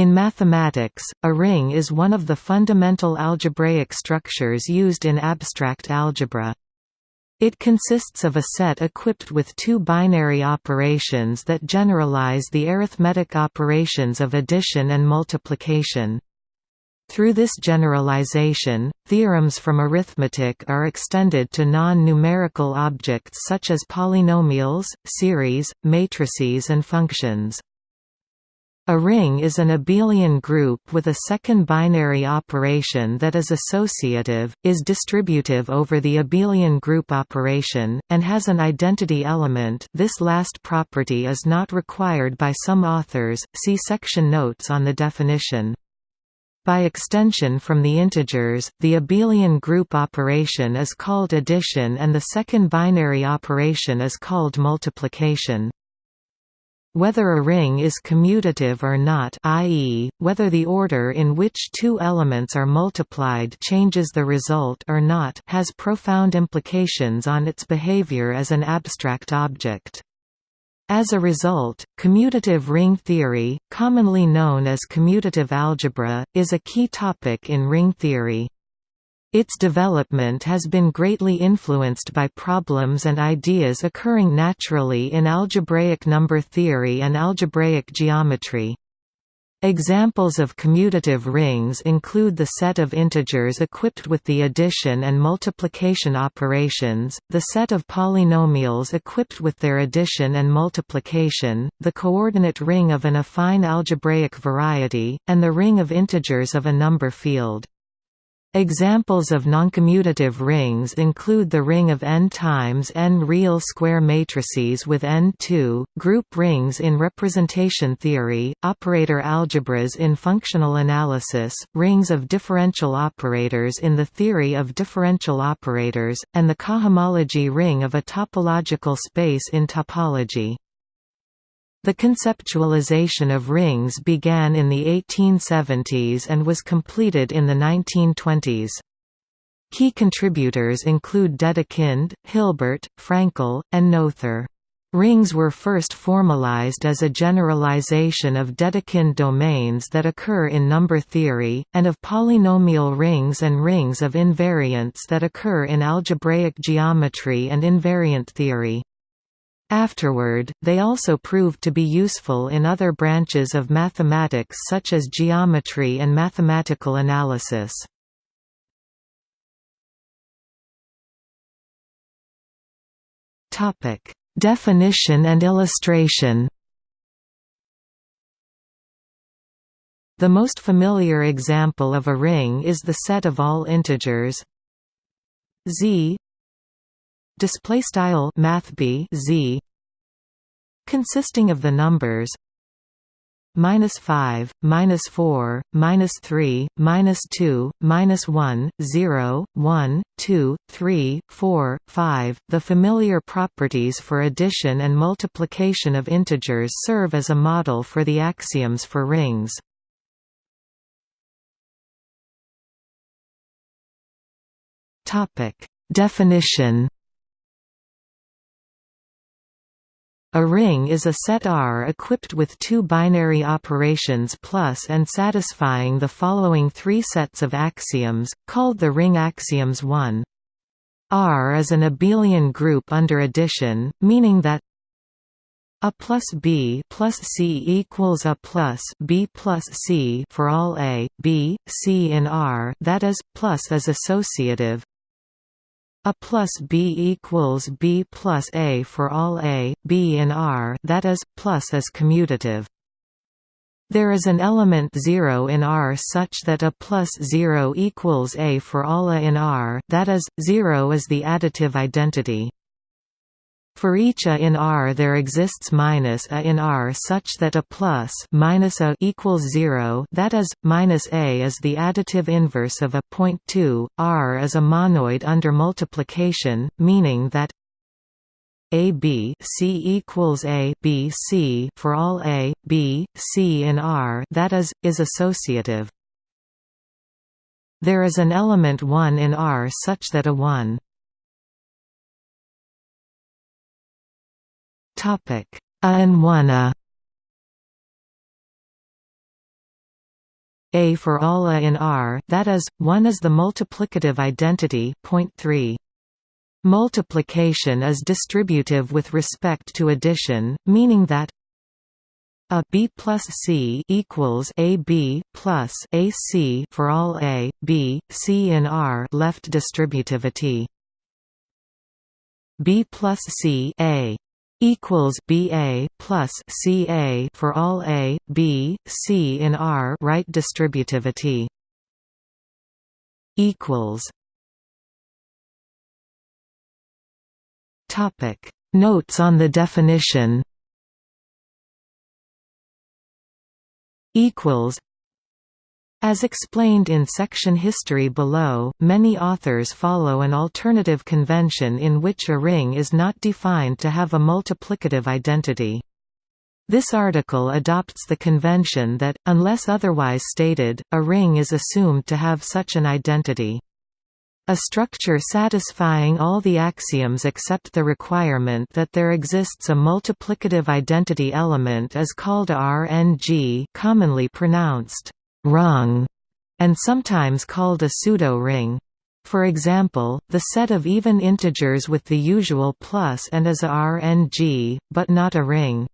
In mathematics, a ring is one of the fundamental algebraic structures used in abstract algebra. It consists of a set equipped with two binary operations that generalize the arithmetic operations of addition and multiplication. Through this generalization, theorems from arithmetic are extended to non-numerical objects such as polynomials, series, matrices and functions. A ring is an abelian group with a second binary operation that is associative, is distributive over the abelian group operation, and has an identity element this last property is not required by some authors, see section notes on the definition. By extension from the integers, the abelian group operation is called addition and the second binary operation is called multiplication. Whether a ring is commutative or not i.e., whether the order in which two elements are multiplied changes the result or not has profound implications on its behavior as an abstract object. As a result, commutative ring theory, commonly known as commutative algebra, is a key topic in ring theory. Its development has been greatly influenced by problems and ideas occurring naturally in algebraic number theory and algebraic geometry. Examples of commutative rings include the set of integers equipped with the addition and multiplication operations, the set of polynomials equipped with their addition and multiplication, the coordinate ring of an affine algebraic variety, and the ring of integers of a number field. Examples of noncommutative rings include the ring of n times n real square matrices with n2, group rings in representation theory, operator algebras in functional analysis, rings of differential operators in the theory of differential operators, and the cohomology ring of a topological space in topology. The conceptualization of rings began in the 1870s and was completed in the 1920s. Key contributors include Dedekind, Hilbert, Fraenkel, and Noether. Rings were first formalized as a generalization of Dedekind domains that occur in number theory, and of polynomial rings and rings of invariants that occur in algebraic geometry and invariant theory. Afterward, they also proved to be useful in other branches of mathematics such as geometry and mathematical analysis. Definition and illustration The most familiar example of a ring is the set of all integers z display style math b z consisting of the numbers minus 5 minus 4 minus 3 minus 2 minus 1 0 1 2 3 4 5 the familiar properties for addition and multiplication of integers serve as a model for the axioms for rings. Topic. Definition A ring is a set R equipped with two binary operations plus and satisfying the following three sets of axioms, called the ring axioms 1. R is an abelian group under addition, meaning that a plus b plus c equals a plus b plus c for all a, b, c in R that is, plus is associative, a plus b equals b plus a for all a, b in R that is, plus is commutative. There is an element 0 in R such that a plus 0 equals a for all a in R that is, 0 is the additive identity. For each a in R there exists minus a in R such that a plus minus a equals 0 that is, minus a is the additive inverse of a. Point 2, R is a monoid under multiplication, meaning that a b c equals a b c for all a, b, c in R that is, is associative. There is an element 1 in R such that a 1 Topic: A one A. for all a in R that is, 1 is the multiplicative identity point 3. Multiplication is distributive with respect to addition, meaning that a b plus c equals a b plus a c for all a, b, c in R left distributivity. b plus c a equals BA plus CA for all A, B, C in R right distributivity equals Topic. Notes on the definition equals as explained in section history below, many authors follow an alternative convention in which a ring is not defined to have a multiplicative identity. This article adopts the convention that, unless otherwise stated, a ring is assumed to have such an identity. A structure satisfying all the axioms except the requirement that there exists a multiplicative identity element is called a RNG commonly pronounced rung, and sometimes called a pseudo-ring. For example, the set of even integers with the usual plus and is a RNG, but not a ring.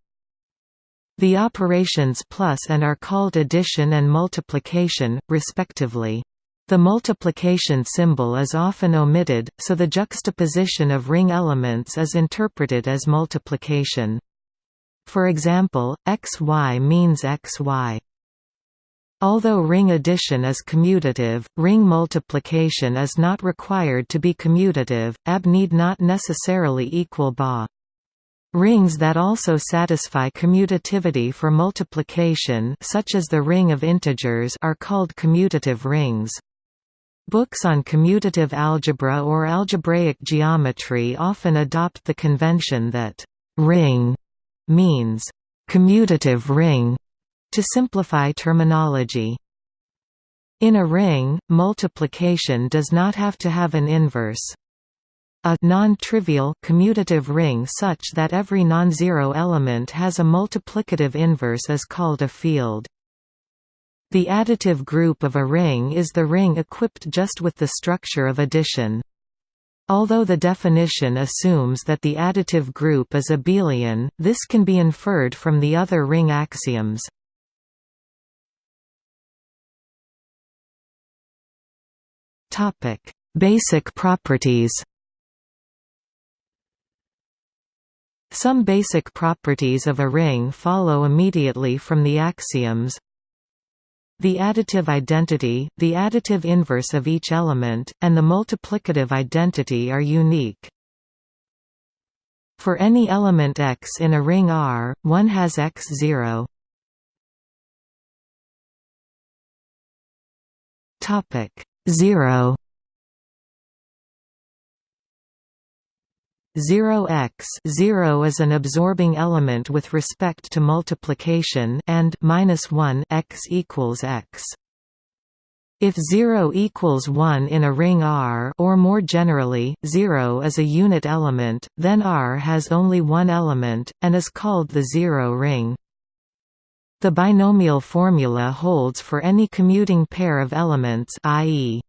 The operations plus and are called addition and multiplication, respectively. The multiplication symbol is often omitted, so the juxtaposition of ring elements is interpreted as multiplication. For example, xy means xy. Although ring addition is commutative, ring multiplication is not required to be commutative, AB need not necessarily equal BA. Rings that also satisfy commutativity for multiplication such as the ring of integers are called commutative rings. Books on commutative algebra or algebraic geometry often adopt the convention that «ring» means «commutative ring» To simplify terminology In a ring, multiplication does not have to have an inverse. A non-trivial commutative ring such that every non-zero element has a multiplicative inverse is called a field. The additive group of a ring is the ring equipped just with the structure of addition. Although the definition assumes that the additive group is abelian, this can be inferred from the other ring axioms. Topic: Basic properties. Some basic properties of a ring follow immediately from the axioms. The additive identity, the additive inverse of each element, and the multiplicative identity are unique. For any element x in a ring R, one has x0. Topic 0 0x 0 is an absorbing element with respect to multiplication and minus 1 x equals x. If 0 equals 1 in a ring R or more generally, 0 is a unit element, then R has only one element, and is called the zero ring. The binomial formula holds for any commuting pair of elements i.e.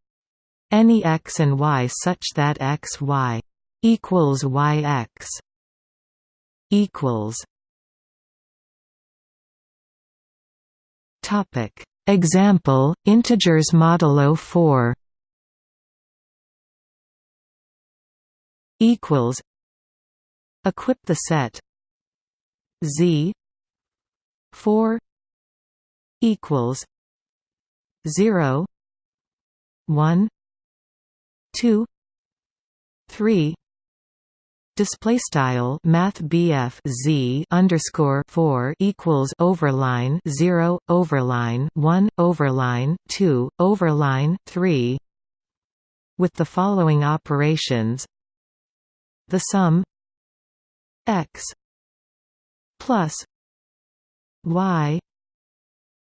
any x and y such that x y equals yx equals Topic Example integers modulo 4 equals equip the set z 4 equals 0 1 2 3 display style math BF Z underscore 4 equals overline 0 overline 1 overline 2 overline 3 with the following operations. The sum x plus y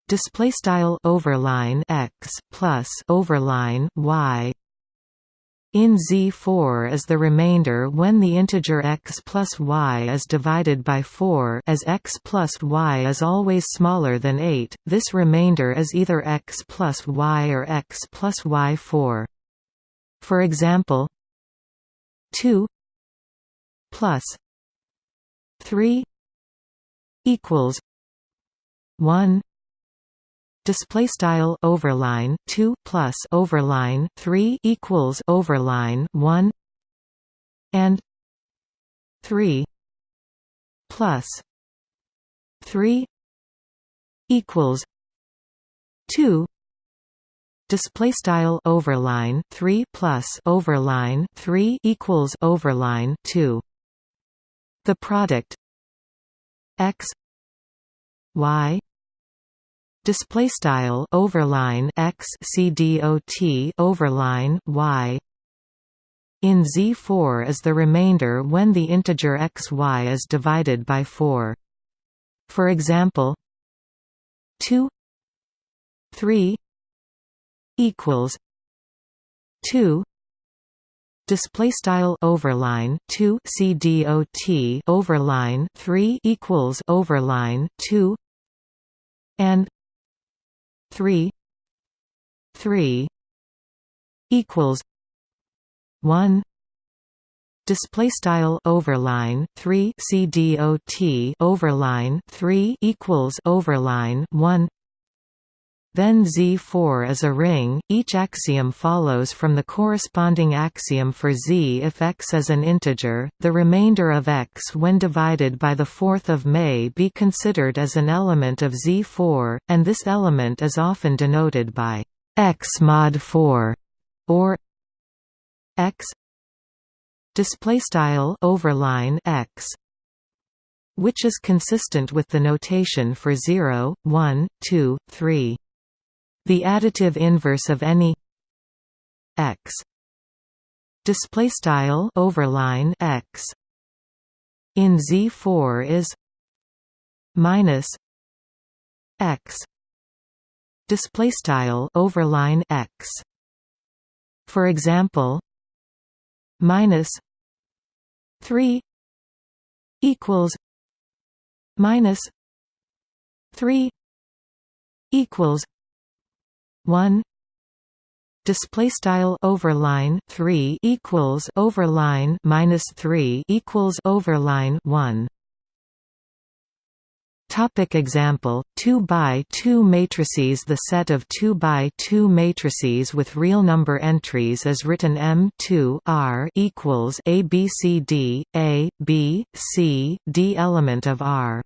display style overline x plus overline y in Z4 is the remainder when the integer x plus y is divided by 4 as x plus y is always smaller than 8, this remainder is either x plus y or x plus y4. For example 2 plus 3 equals 1 display style overline 2 plus overline 3 equals overline 1 and 3 plus 3 equals 2 display style overline 3 plus overline 3 equals overline 2 the product x y display style overline x c dot overline y in Z4 is the remainder when the integer xy is divided by 4. For example, 2 3 equals 2 display style overline 2 c dot overline 3 equals overline 2 and 3 3 equals 1 display style overline 3 c dot overline 3 equals overline 1 then Z4 is a ring. Each axiom follows from the corresponding axiom for Z if x is an integer. The remainder of x when divided by the fourth of may be considered as an element of Z4, and this element is often denoted by x mod 4 or x display style overline x which is consistent with the notation for 0 1 2 3 the additive inverse of any x. Display style overline x. In Z4 is minus x. Display style overline x. For example minus 3 equals minus 3 equals 1 display style overline 3 equals overline minus 3 equals overline 1 Topic example 2 by 2 matrices. The set of 2 by 2 matrices with real number entries is written M2 R equals A B C D A B C D element of R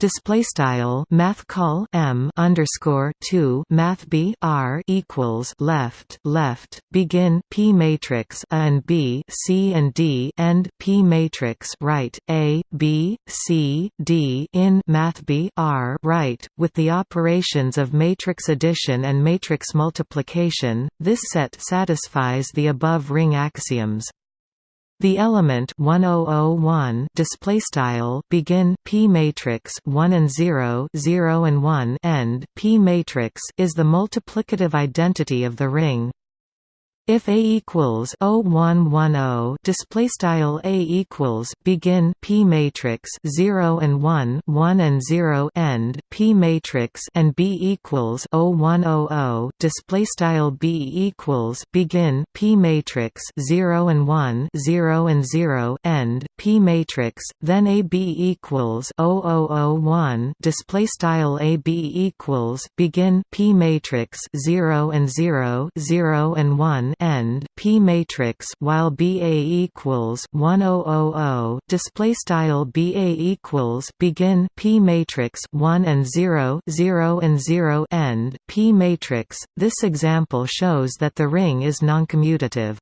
display style math call m underscore 2 math b r equals left left begin p matrix a and b c and d end p matrix right a b c d in math b r right with the operations of matrix addition and matrix multiplication. This set satisfies the above ring axioms the element 1001 display style begin p matrix 1 and 0 0 and 1 end p matrix is the multiplicative identity of the ring if A equals 0110 display style A equals begin P matrix 0 and 1 1 and 0 end P matrix and B equals 0100 display style B equals begin P matrix 0 and 1 0 and 0 end P matrix then A B equals 0001 display style A B equals begin P matrix 0 and 0 0 and 1 end P matrix while BA equals 1000 display style BA equals begin P matrix 1 and 0 0 and 0 end P matrix this example shows that the ring is noncommutative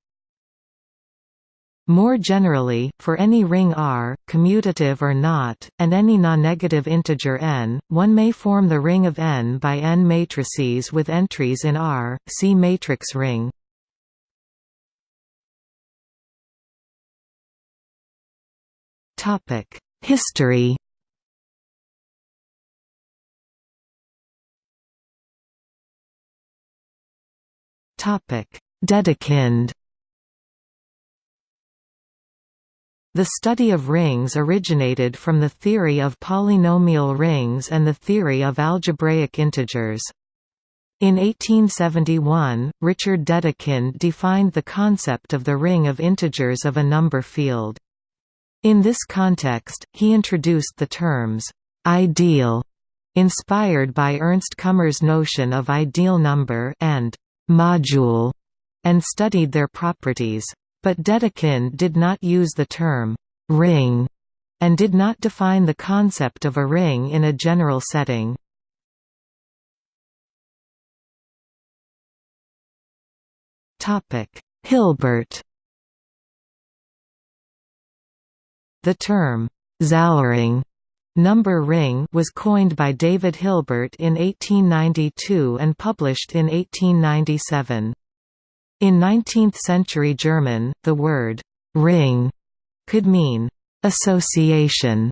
more generally, for any ring R, commutative or not, and any non-negative integer n, one may form the ring of n by n matrices with entries in R. See matrix ring. History Dedekind The study of rings originated from the theory of polynomial rings and the theory of algebraic integers. In 1871, Richard Dedekind defined the concept of the ring of integers of a number field. In this context, he introduced the terms, "'ideal' inspired by Ernst Kummer's notion of ideal number and «module» and studied their properties. But Dedekind did not use the term «ring» and did not define the concept of a ring in a general setting. Hilbert The term, Zahlring number ring was coined by David Hilbert in 1892 and published in 1897. In 19th-century German, the word «ring» could mean «association»,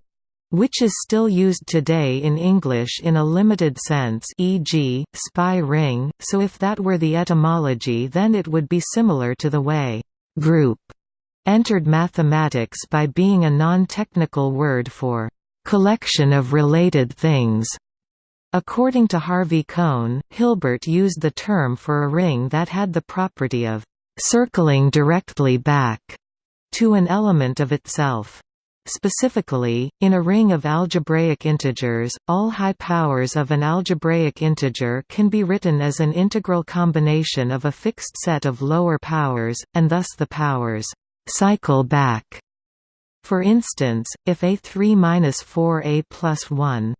which is still used today in English in a limited sense e.g., spy ring, so if that were the etymology then it would be similar to the way «group» entered mathematics by being a non-technical word for «collection of related things». According to Harvey Cohn, Hilbert used the term for a ring that had the property of «circling directly back» to an element of itself. Specifically, in a ring of algebraic integers, all high powers of an algebraic integer can be written as an integral combination of a fixed set of lower powers, and thus the powers cycle back. For instance, if A3 minus 4A plus 1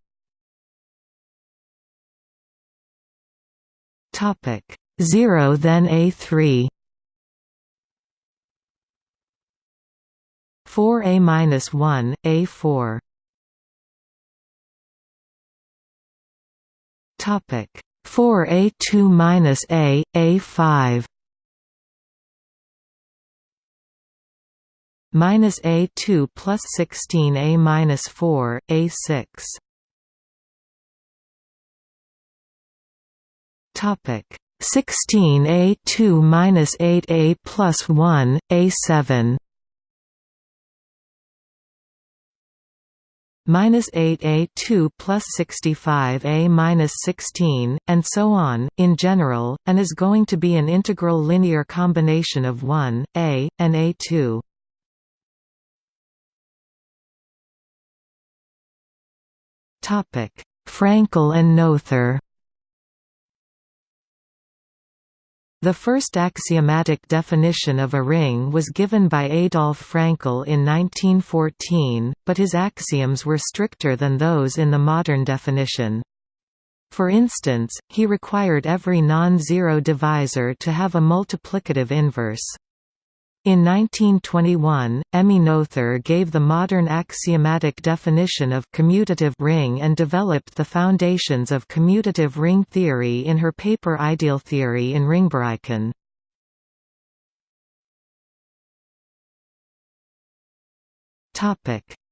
topic 0 then A3 4a minus 1, a4. Topic 4a2 minus a, a5. Minus a2 plus 16 a minus 4, a6. Topic 16 a2 minus 8 a plus 1, a7. minus 8a 2 plus 65a minus 16, and so on, in general, and is going to be an integral linear combination of 1, a, and a2. Fraenkel and Noether The first axiomatic definition of a ring was given by Adolf Fraenkel in 1914, but his axioms were stricter than those in the modern definition. For instance, he required every non-zero divisor to have a multiplicative inverse. In 1921, Emmy Noether gave the modern axiomatic definition of commutative ring and developed the foundations of commutative ring theory in her paper Ideal Theory in Ringbereichen.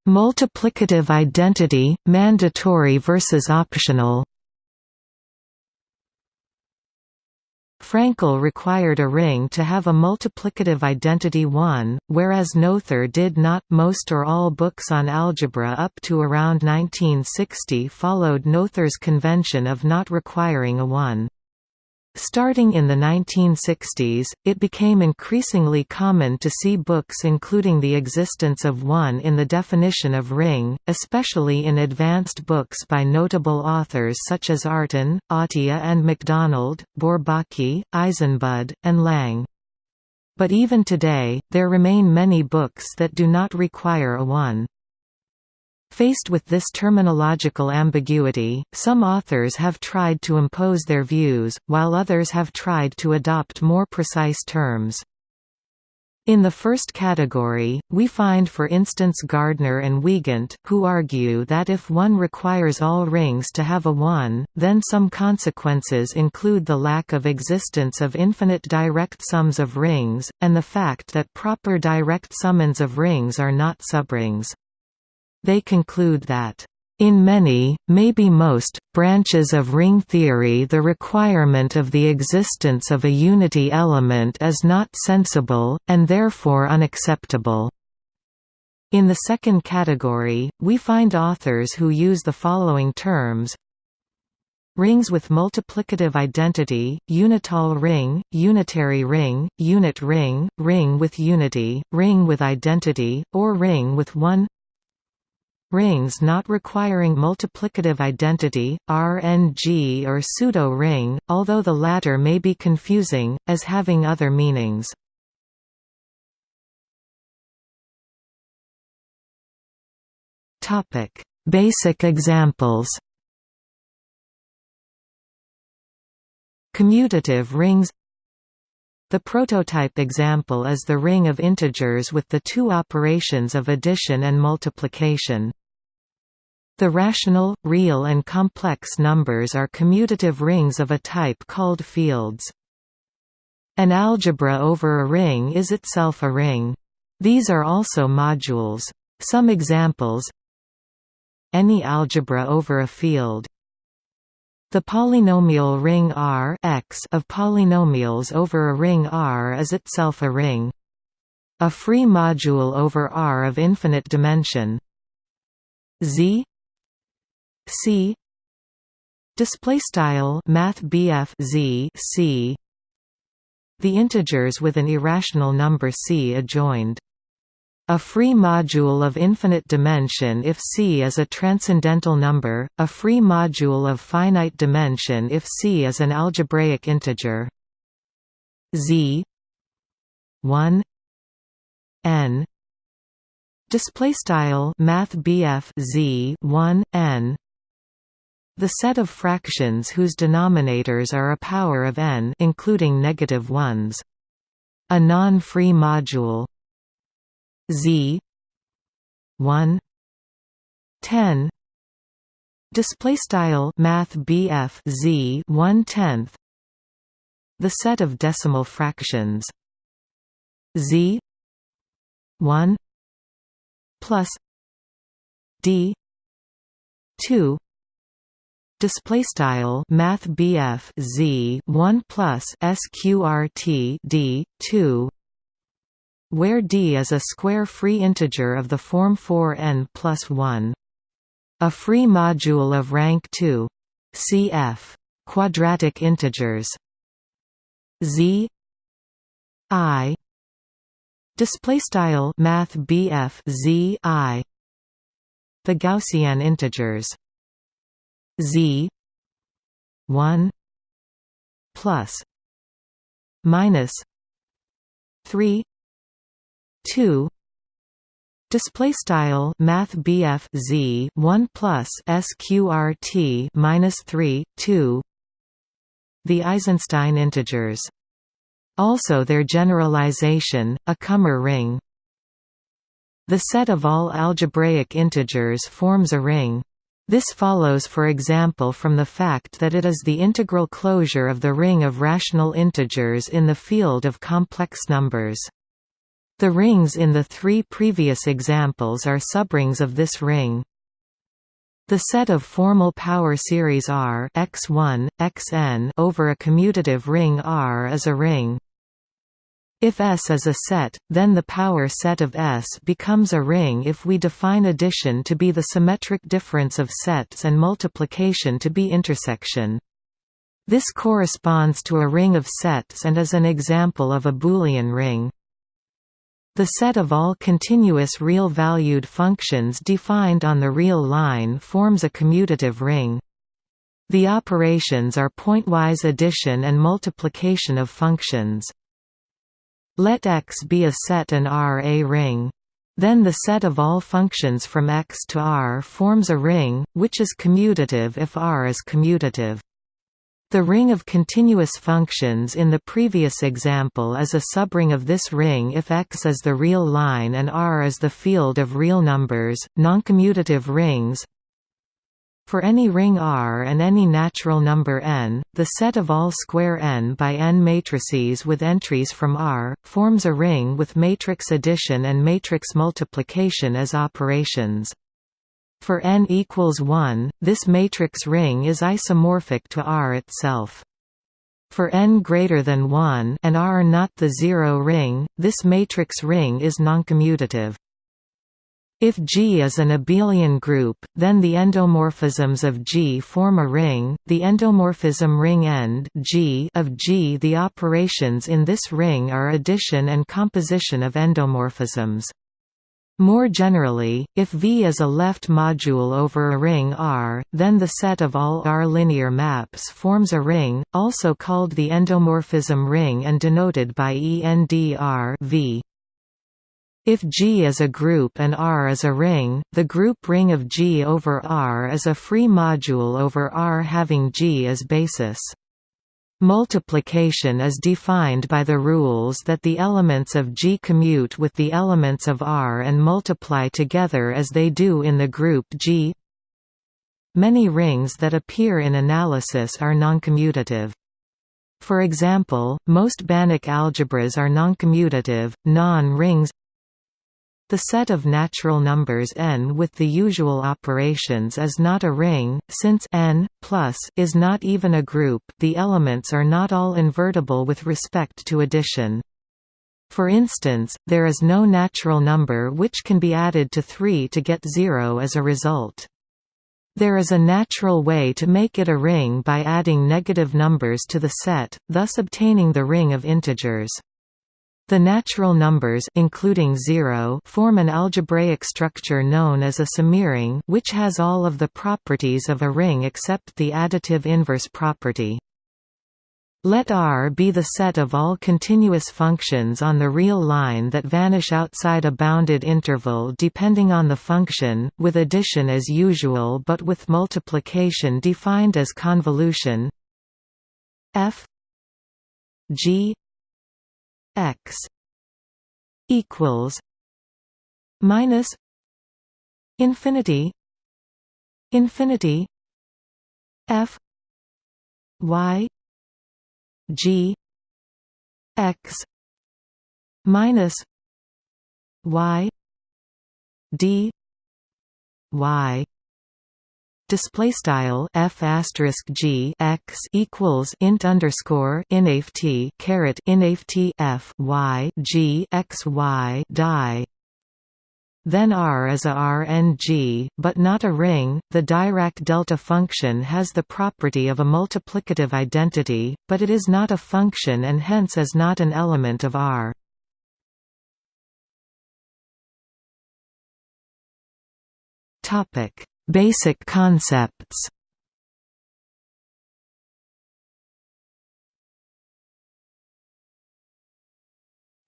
Multiplicative identity, mandatory versus optional Fraenkel required a ring to have a multiplicative identity 1, whereas Noether did not. Most or all books on algebra up to around 1960 followed Noether's convention of not requiring a 1. Starting in the 1960s, it became increasingly common to see books including the existence of one in the definition of ring, especially in advanced books by notable authors such as Artin, Atiyah and Macdonald, Bourbaki, Eisenbud, and Lang. But even today, there remain many books that do not require a one. Faced with this terminological ambiguity, some authors have tried to impose their views, while others have tried to adopt more precise terms. In the first category, we find for instance Gardner and Wiegand, who argue that if one requires all rings to have a 1, then some consequences include the lack of existence of infinite direct sums of rings, and the fact that proper direct summands of rings are not subrings. They conclude that in many, maybe most, branches of ring theory the requirement of the existence of a unity element is not sensible, and therefore unacceptable. In the second category, we find authors who use the following terms Rings with multiplicative identity, unital ring, unitary ring, unit ring, ring with unity, ring with identity, or ring with one Rings not requiring multiplicative identity, RNG or pseudo-ring, although the latter may be confusing, as having other meanings. Basic examples Commutative rings the prototype example is the ring of integers with the two operations of addition and multiplication. The rational, real and complex numbers are commutative rings of a type called fields. An algebra over a ring is itself a ring. These are also modules. Some examples Any algebra over a field the polynomial ring R x of polynomials over a ring R is itself a ring. A free module over R of infinite dimension Z C. Display style math Z C. The integers with an irrational number C adjoined. A free module of infinite dimension if C is a transcendental number, a free module of finite dimension if C is an algebraic integer. Z. 1 n. Display style math Z 1 n the set of fractions whose denominators are a power of n including negative ones. A non-free module. Z. 1 10 display style math BF z 1 tenth. The set of decimal fractions. Z. 1 plus. D. 2 display style math BF Z 1 plus sqrt d 2 where d is a square free integer of the form 4n plus 1. A free module of rank 2 cf. quadratic integers z i display style math BF z i the gaussian integers z 1 plus minus 3 2 display style math z 1 plus sqrt minus 3 2 the eisenstein integers. Also their generalization a Kummer ring. The set of all algebraic integers forms a ring this follows for example from the fact that it is the integral closure of the ring of rational integers in the field of complex numbers. The rings in the three previous examples are subrings of this ring. The set of formal power series R x1, xn over a commutative ring R is a ring. If S is a set, then the power set of S becomes a ring if we define addition to be the symmetric difference of sets and multiplication to be intersection. This corresponds to a ring of sets and is an example of a Boolean ring. The set of all continuous real-valued functions defined on the real line forms a commutative ring. The operations are pointwise addition and multiplication of functions. Let X be a set and R a ring. Then the set of all functions from X to R forms a ring, which is commutative if R is commutative. The ring of continuous functions in the previous example is a subring of this ring if X is the real line and R is the field of real numbers. Noncommutative rings For any ring R and any natural number n, the set of all square n by n matrices with entries from R, forms a ring with matrix addition and matrix multiplication as operations. For n equals 1, this matrix ring is isomorphic to R itself. For n greater than 1 and R not the zero ring, this matrix ring is noncommutative. If G is an abelian group, then the endomorphisms of G form a ring. The endomorphism ring end G of G. The operations in this ring are addition and composition of endomorphisms. More generally, if V is a left module over a ring R, then the set of all R linear maps forms a ring, also called the endomorphism ring and denoted by ENDR v. If G is a group and R is a ring, the group ring of G over R is a free module over R having G as basis. Multiplication is defined by the rules that the elements of G commute with the elements of R and multiply together as they do in the group G. Many rings that appear in analysis are noncommutative. For example, most Banach algebras are noncommutative, non-rings the set of natural numbers n with the usual operations is not a ring, since n plus is not even a group the elements are not all invertible with respect to addition. For instance, there is no natural number which can be added to 3 to get 0 as a result. There is a natural way to make it a ring by adding negative numbers to the set, thus obtaining the ring of integers. The natural numbers including zero form an algebraic structure known as a semiring which has all of the properties of a ring except the additive inverse property. Let R be the set of all continuous functions on the real line that vanish outside a bounded interval depending on the function, with addition as usual but with multiplication defined as convolution f g x equals minus infinity infinity f y g x minus y d y display style f asterisk g x equals int underscore inft caret inft f y g x y die. Then R is a Rng, but not a ring. The Dirac delta function has the property of a multiplicative identity, but it is not a function and hence is not an element of R. Topic Basic concepts.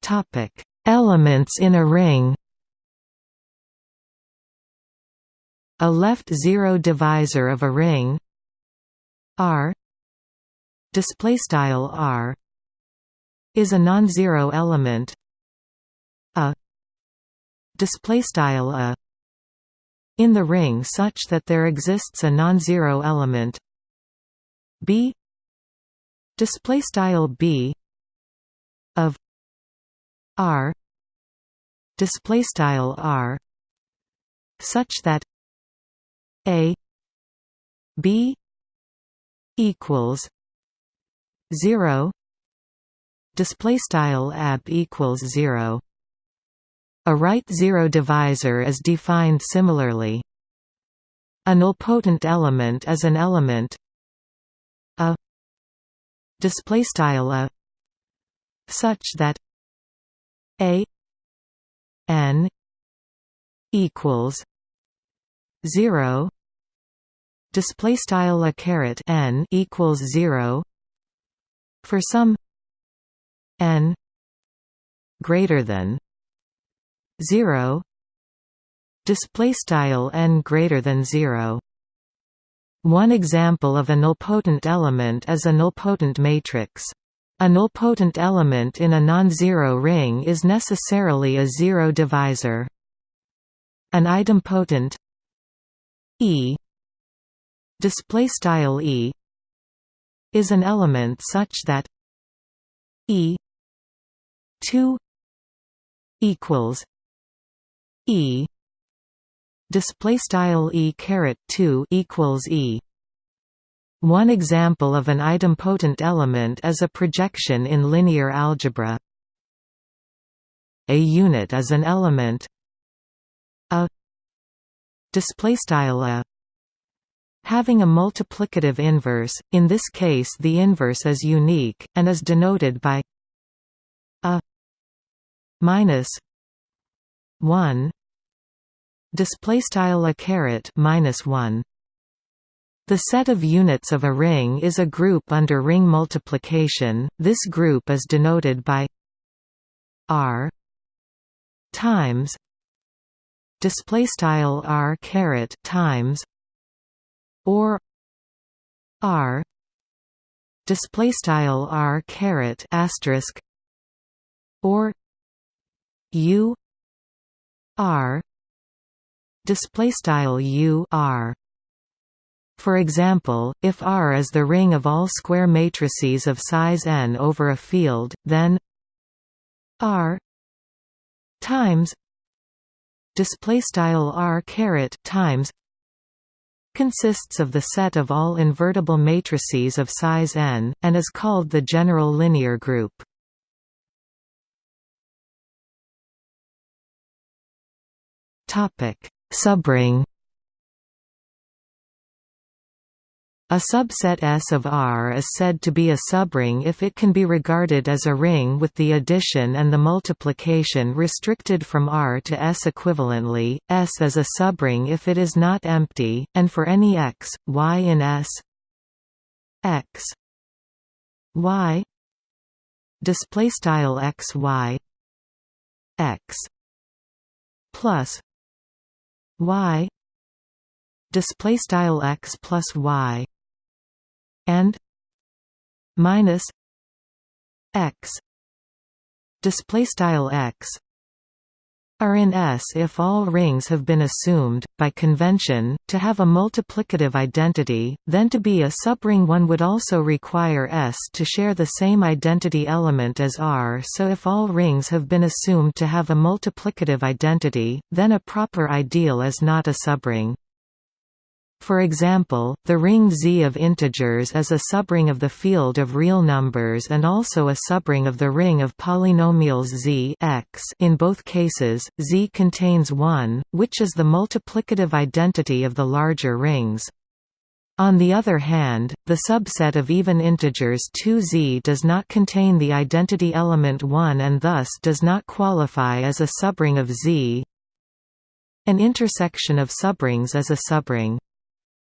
Topic: Elements in a ring. A left zero divisor of a ring. R. Display style R. Is a non-zero element. A. Display style a in the ring such that there exists a non-zero element. B. Display style b of r. Display style r such that a b equals 0 display style ab equals 0 a right zero divisor is defined similarly. A nilpotent element is an element a display style a such that a n equals 0 display style a caret n equals 0 for some n greater than 0 display style n greater than 0 one example of a nilpotent element is a nilpotent matrix. A nilpotent element in a non-zero ring is necessarily a zero divisor. An idempotent e display style e is an element such that e 2 equals E. Display style E caret 2 equals E. One example of an idempotent element is a projection in linear algebra. A unit is an element. A. Display style a. Having a multiplicative inverse in this case the inverse is unique and is denoted by a minus 1 display style a caret minus 1 the set of units of a ring is a group under ring multiplication. This group is denoted by r times display style r caret times or r display style r caret asterisk or u r display style u r for example, if R is the ring of all square matrices of size n over a field, then R times display style R caret times consists of the set of all invertible matrices of size n and is called the general linear group. Topic: Subring. A subset S of R is said to be a subring if it can be regarded as a ring with the addition and the multiplication restricted from R to S equivalently. S is a subring if it is not empty, and for any x, y in S. X. Y. Display style x y. X. Plus y display style x plus y and minus x display style x are in S if all rings have been assumed, by convention, to have a multiplicative identity, then to be a subring one would also require S to share the same identity element as R so if all rings have been assumed to have a multiplicative identity, then a proper ideal is not a subring. For example, the ring Z of integers is a subring of the field of real numbers and also a subring of the ring of polynomials Z x. In both cases, Z contains 1, which is the multiplicative identity of the larger rings. On the other hand, the subset of even integers 2z does not contain the identity element 1 and thus does not qualify as a subring of Z. An intersection of subrings is a subring.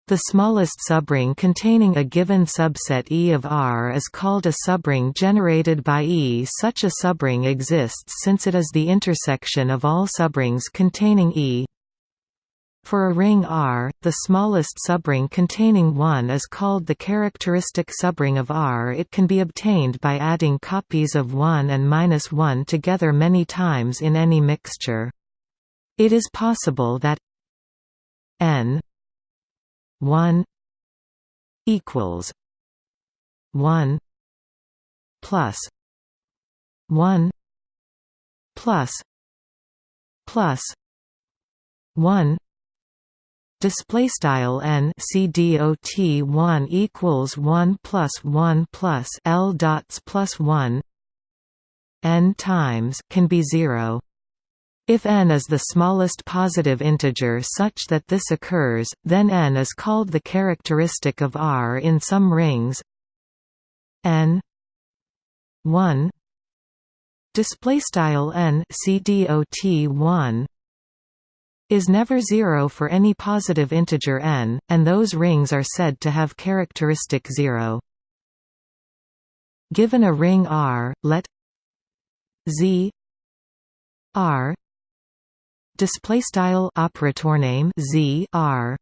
The smallest subring containing a given subset E of R is called a subring generated by E. Such a subring exists since it is the intersection of all subrings containing E. For a ring R, the smallest subring containing 1 is called the characteristic subring of R. It can be obtained by adding copies of 1 and minus 1 together many times in any mixture. It is possible that n 1 equals 1 plus 1 plus plus 1 display style n c dot 1 equals 1 plus 1 plus l dots plus 1 n times can be 0 if n is the smallest positive integer such that this occurs, then n is called the characteristic of R in some rings n 1 display style n cdot 1 is never zero for any positive integer n, and those rings are said to have characteristic zero. Given a ring R, let Z R display style operator name z r.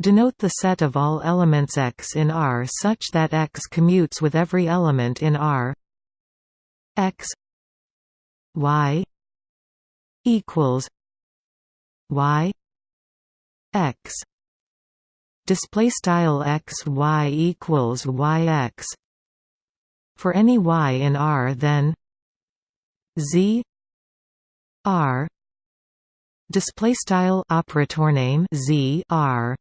Denote the set of all elements x in R such that x commutes with every element in R. X y equals y x. Display style x y equals y x. For any y in R then z r display style operator name z r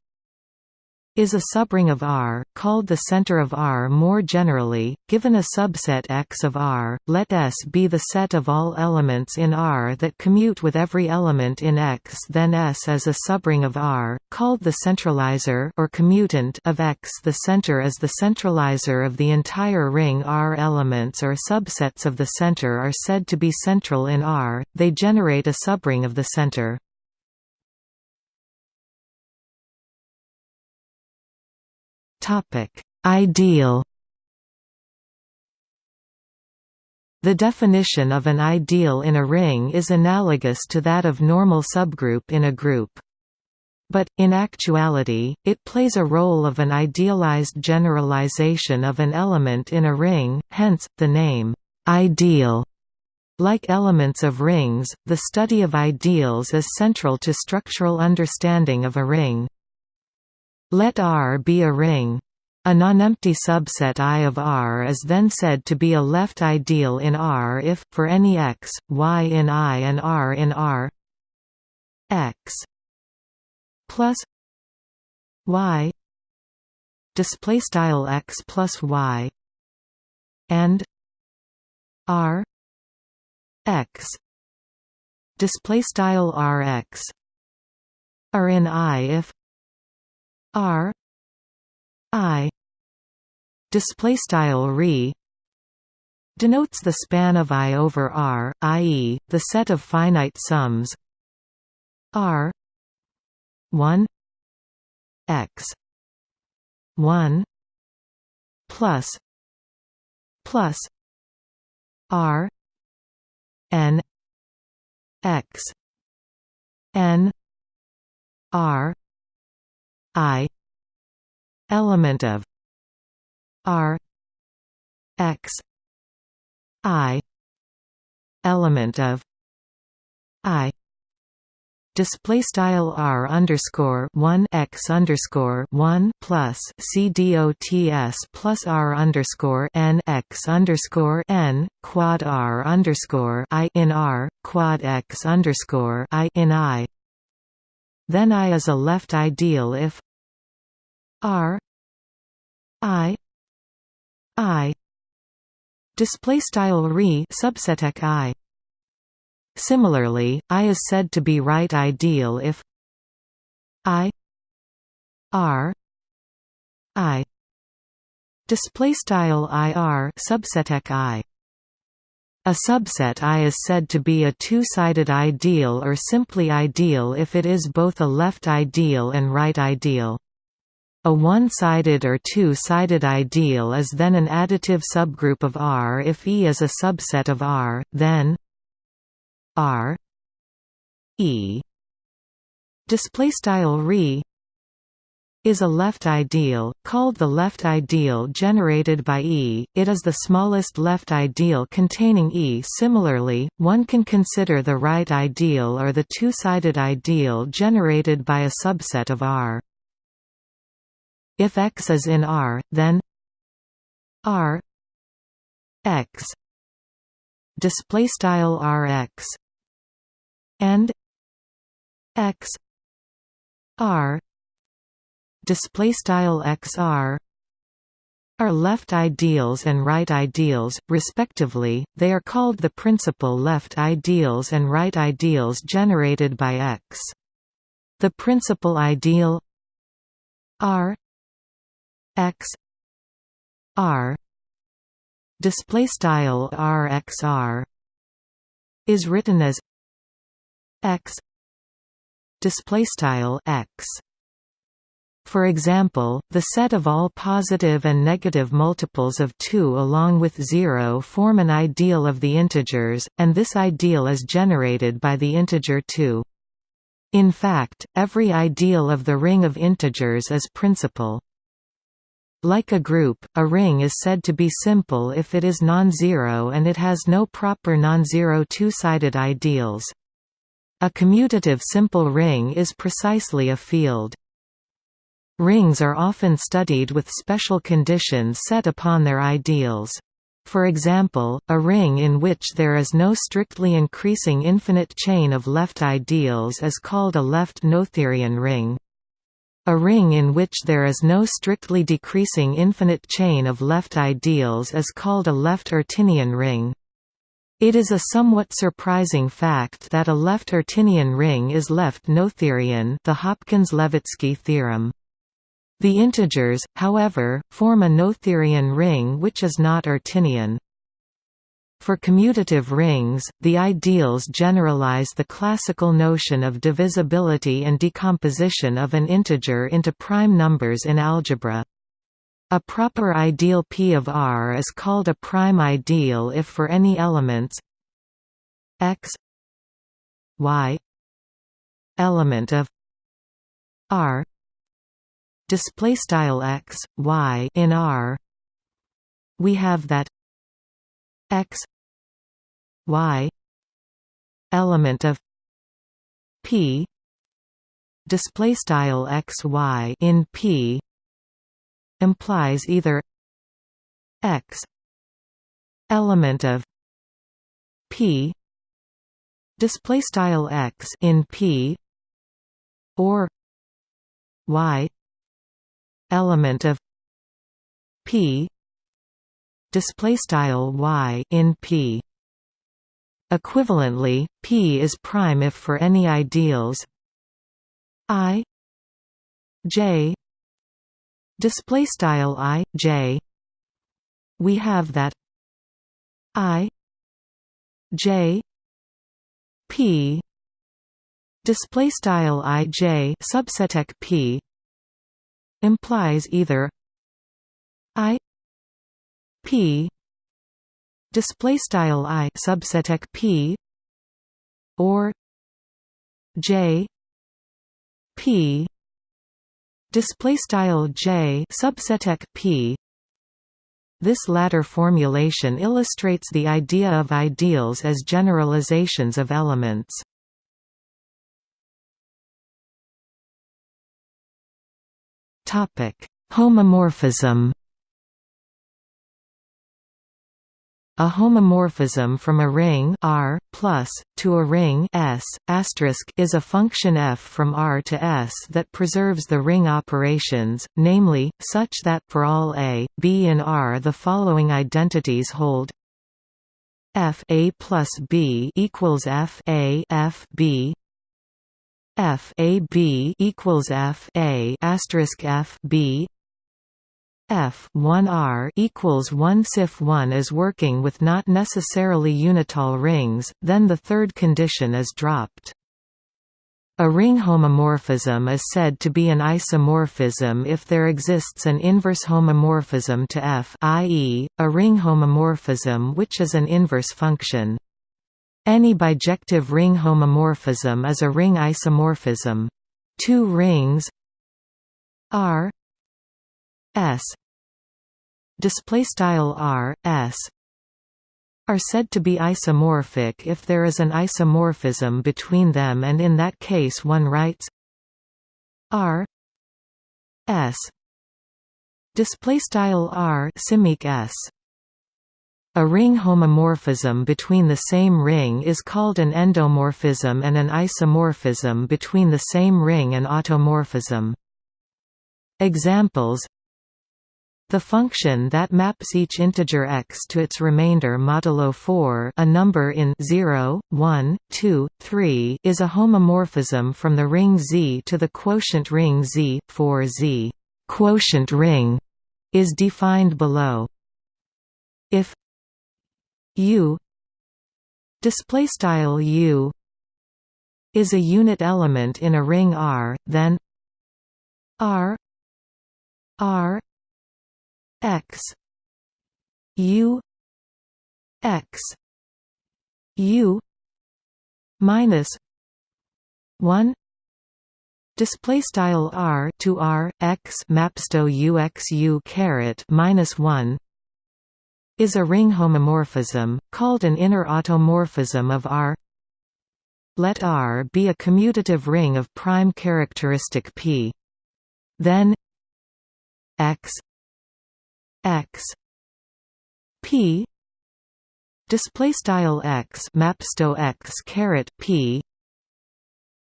is a subring of R, called the center of R more generally, given a subset X of R, let S be the set of all elements in R that commute with every element in X then S is a subring of R, called the centralizer or commutant of X. The center is the centralizer of the entire ring. R elements or subsets of the center are said to be central in R, they generate a subring of the center. Ideal. The definition of an ideal in a ring is analogous to that of normal subgroup in a group. But, in actuality, it plays a role of an idealized generalization of an element in a ring, hence, the name, ideal. Like elements of rings, the study of ideals is central to structural understanding of a ring. Let R be a ring. A nonempty subset I of R is then said to be a left ideal in R if, for any x, y in I and R in R x plus y display style x plus y and r x display style rx are in I if R I display style re denotes the span of I over R, i.e., the set of finite sums R 1 x 1 plus plus R n x n R I element of R X I element of I display style r underscore one x underscore one plus c dots plus r underscore n x underscore n quad r underscore i in r quad x underscore i in i then I is a left ideal if R I I display style re subset I. Similarly, I is said to be right ideal if I R I display style IR subset I a subset I is said to be a two-sided ideal or simply ideal if it is both a left ideal and right ideal. A one-sided or two-sided ideal is then an additive subgroup of R if E is a subset of R, then R E display style re is a left ideal, called the left ideal generated by E, it is the smallest left ideal containing E. Similarly, one can consider the right ideal or the two-sided ideal generated by a subset of R. If X is in R, then R X display style Rx and X R display style xr are left ideals and right ideals, respectively, they are called the principal left ideals and right ideals generated by X. The principal ideal R X R display style RXR is written as X display style X for example, the set of all positive and negative multiples of 2 along with 0 form an ideal of the integers, and this ideal is generated by the integer 2. In fact, every ideal of the ring of integers is principal. Like a group, a ring is said to be simple if it is non-zero and it has no proper non-zero two-sided ideals. A commutative simple ring is precisely a field. Rings are often studied with special conditions set upon their ideals. For example, a ring in which there is no strictly increasing infinite chain of left ideals is called a left Noetherian ring. A ring in which there is no strictly decreasing infinite chain of left ideals is called a left Artinian ring. It is a somewhat surprising fact that a left Artinian ring is left Noetherian the Hopkins-Levitzki theorem. The integers, however, form a Noetherian ring which is not Artinian. For commutative rings, the ideals generalize the classical notion of divisibility and decomposition of an integer into prime numbers in algebra. A proper ideal P of R is called a prime ideal if for any elements x y element of R display style x y in R. We have that x y element of p display style x y in p implies either x element of p display style x in p or y element of p. Display style y in p. Equivalently, P is prime if for any ideals. I. J. Display style i j. We have that i. J. P. Display style i j subseteq p implies either i p display style i subseteq p or j p display style j subseteq p. This latter formulation illustrates the idea of ideals as generalizations of elements homomorphism. A homomorphism from a ring R plus to a ring S is a function f from R to S that preserves the ring operations, namely, such that for all a, b in R the following identities hold f a plus b equals f a f b f a b equals f a asterisk f b F 1R equals 1 SIF 1 is working with not necessarily unital rings, then the third condition is dropped. A ring homomorphism is said to be an isomorphism if there exists an inverse homomorphism to F i.e., a ring homomorphism which is an inverse function. Any bijective ring homomorphism is a ring isomorphism. Two rings R S. Display style r s. are said to be isomorphic if there is an isomorphism between them and in that case one writes r s. Display style r s a ring homomorphism between the same ring is called an endomorphism and an isomorphism between the same ring an automorphism. Examples the function that maps each integer x to its remainder modulo 4 a number in 0, 1, 2, 3 is a homomorphism from the ring Z to the quotient ring Z, for Z quotient ring is defined below. If U. Display style U is a unit element in a ring R, then R R x u x u minus 1 display style r to r x mapsto uxu caret minus 1 is a ring homomorphism called an inner automorphism of r. Let R be a commutative ring of prime characteristic P. Then x x p. Display style x mapsto x caret p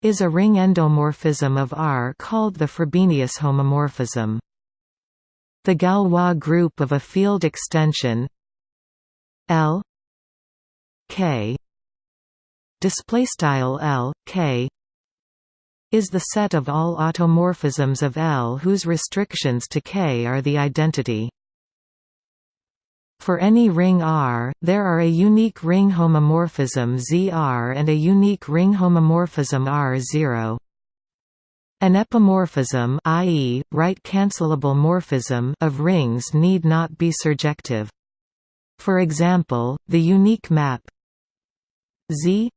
is a ring endomorphism of R called the Frobenius homomorphism. The Galois group of a field extension L K display style L K is the set of all automorphisms of L whose restrictions to K are the identity. For any ring R, there are a unique ring homomorphism ZR and a unique ring homomorphism R0. An epimorphism i.e., right-cancelable morphism of rings need not be surjective. For example, the unique map Z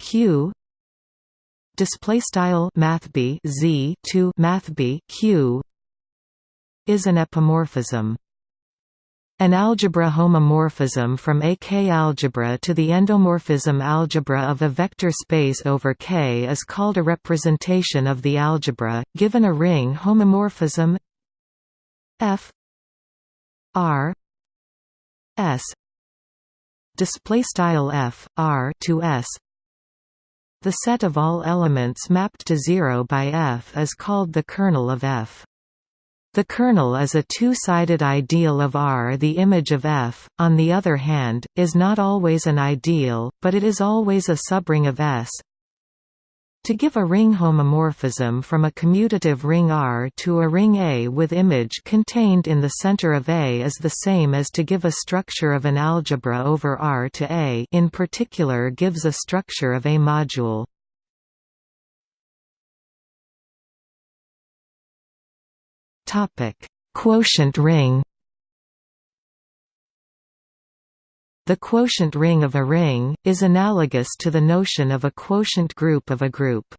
Q display style mathb Z to mathb Q is an epimorphism. An algebra homomorphism from a K-algebra to the endomorphism algebra of a vector space over K is called a representation of the algebra, given a ring homomorphism F R S display style F R to S the set of all elements mapped to 0 by F is called the kernel of F the kernel is a two-sided ideal of R. The image of F, on the other hand, is not always an ideal, but it is always a subring of S. To give a ring homomorphism from a commutative ring R to a ring A with image contained in the center of A is the same as to give a structure of an algebra over R to A in particular gives a structure of A module. Quotient ring. The quotient ring of a ring is analogous to the notion of a quotient group of a group.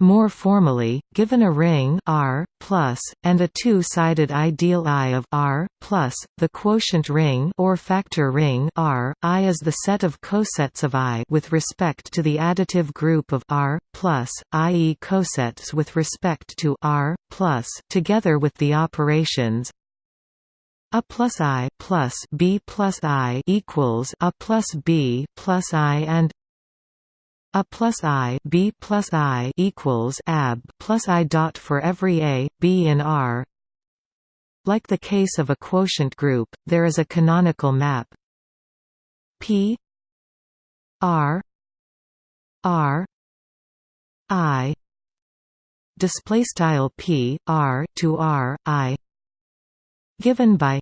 More formally, given a ring R plus and a two-sided ideal I of R plus, the quotient ring or factor ring R I is the set of cosets of I with respect to the additive group of R plus, i.e., cosets with respect to R plus, together with the operations a plus I plus B plus I equals A plus B plus I and a plus i b plus i equals ab plus i dot for every a b in R. Like the case of a quotient group, there is a canonical map P R R I display style P R to R I given by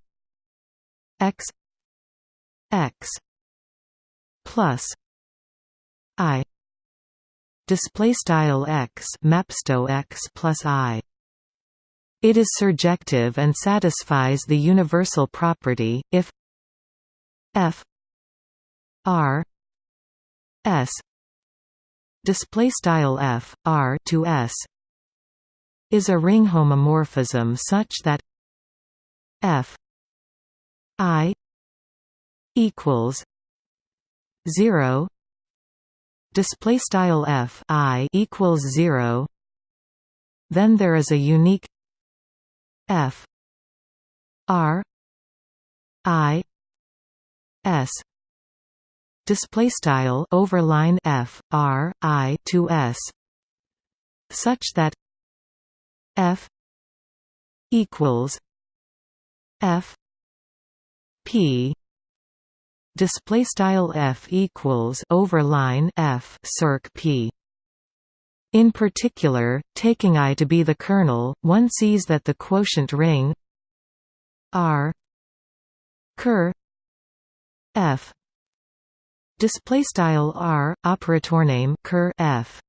x x plus I. Display style x mapsto x plus i. It is surjective and satisfies the universal property if f r s. Display style f r to s is a ring homomorphism such that f i equals 0 display style f i equals 0 then there is a unique f r i s. Display style overline f r i to s. Such that f equals f p. Display style f equals overline f circ p. In particular, taking I to be the kernel, one sees that the quotient ring R ker f. Display style R operator name ker f.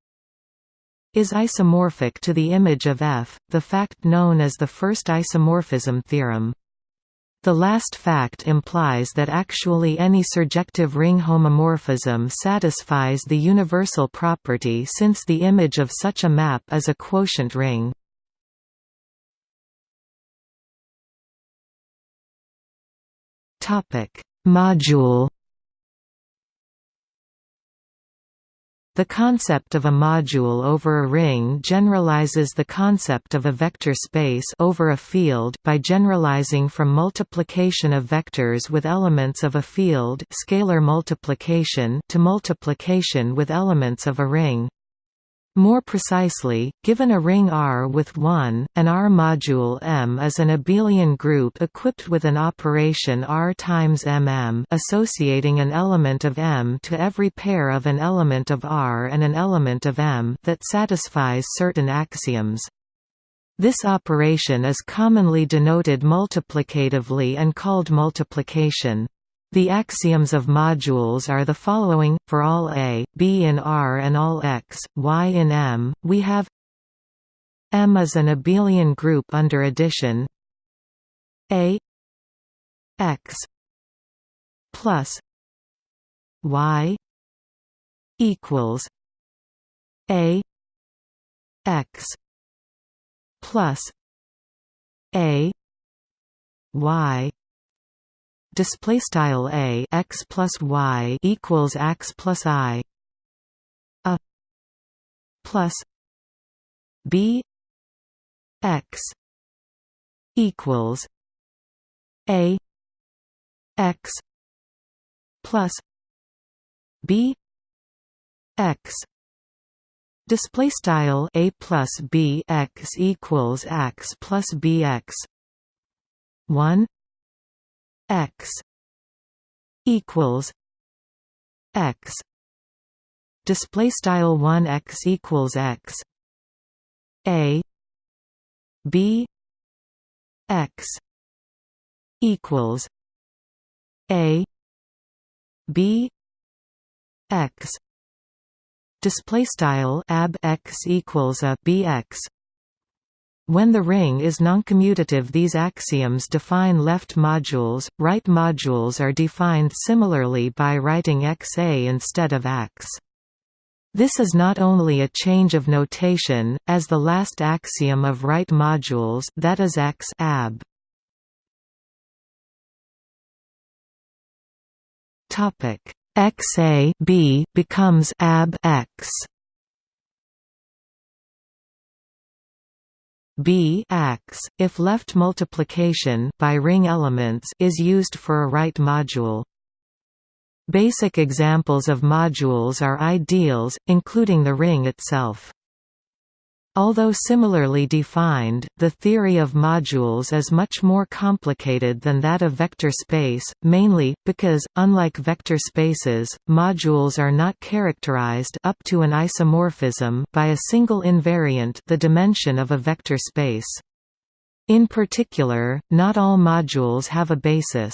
Is isomorphic to the image of f, the fact known as the first isomorphism theorem. The last fact implies that actually any surjective ring homomorphism satisfies the universal property since the image of such a map is a quotient ring. Module The concept of a module over a ring generalizes the concept of a vector space over a field by generalizing from multiplication of vectors with elements of a field scalar multiplication to multiplication with elements of a ring. More precisely, given a ring R with 1, an R module M is an abelian group equipped with an operation R times MM associating an element of M to every pair of an element of R and an element of M that satisfies certain axioms. This operation is commonly denoted multiplicatively and called multiplication. The axioms of modules are the following, for all A, B in R and all X, Y in M, we have M is an abelian group under addition A X plus Y equals A X plus A Y display style a x plus y equals x plus i. A plus b x equals a x plus b x. Display style a plus b x equals x plus b x. 1 x equals x. Display style 1 x equals x. A. B. X equals a. B. X. Display style ab x equals a bx when the ring is noncommutative these axioms define left modules, right modules are defined similarly by writing xa instead of x. This is not only a change of notation, as the last axiom of right modules that is x ab. xa b becomes ab x. B if left multiplication by ring elements is used for a right module. Basic examples of modules are ideals, including the ring itself. Although similarly defined, the theory of modules is much more complicated than that of vector space, mainly, because, unlike vector spaces, modules are not characterized up to an isomorphism by a single invariant the dimension of a vector space. In particular, not all modules have a basis.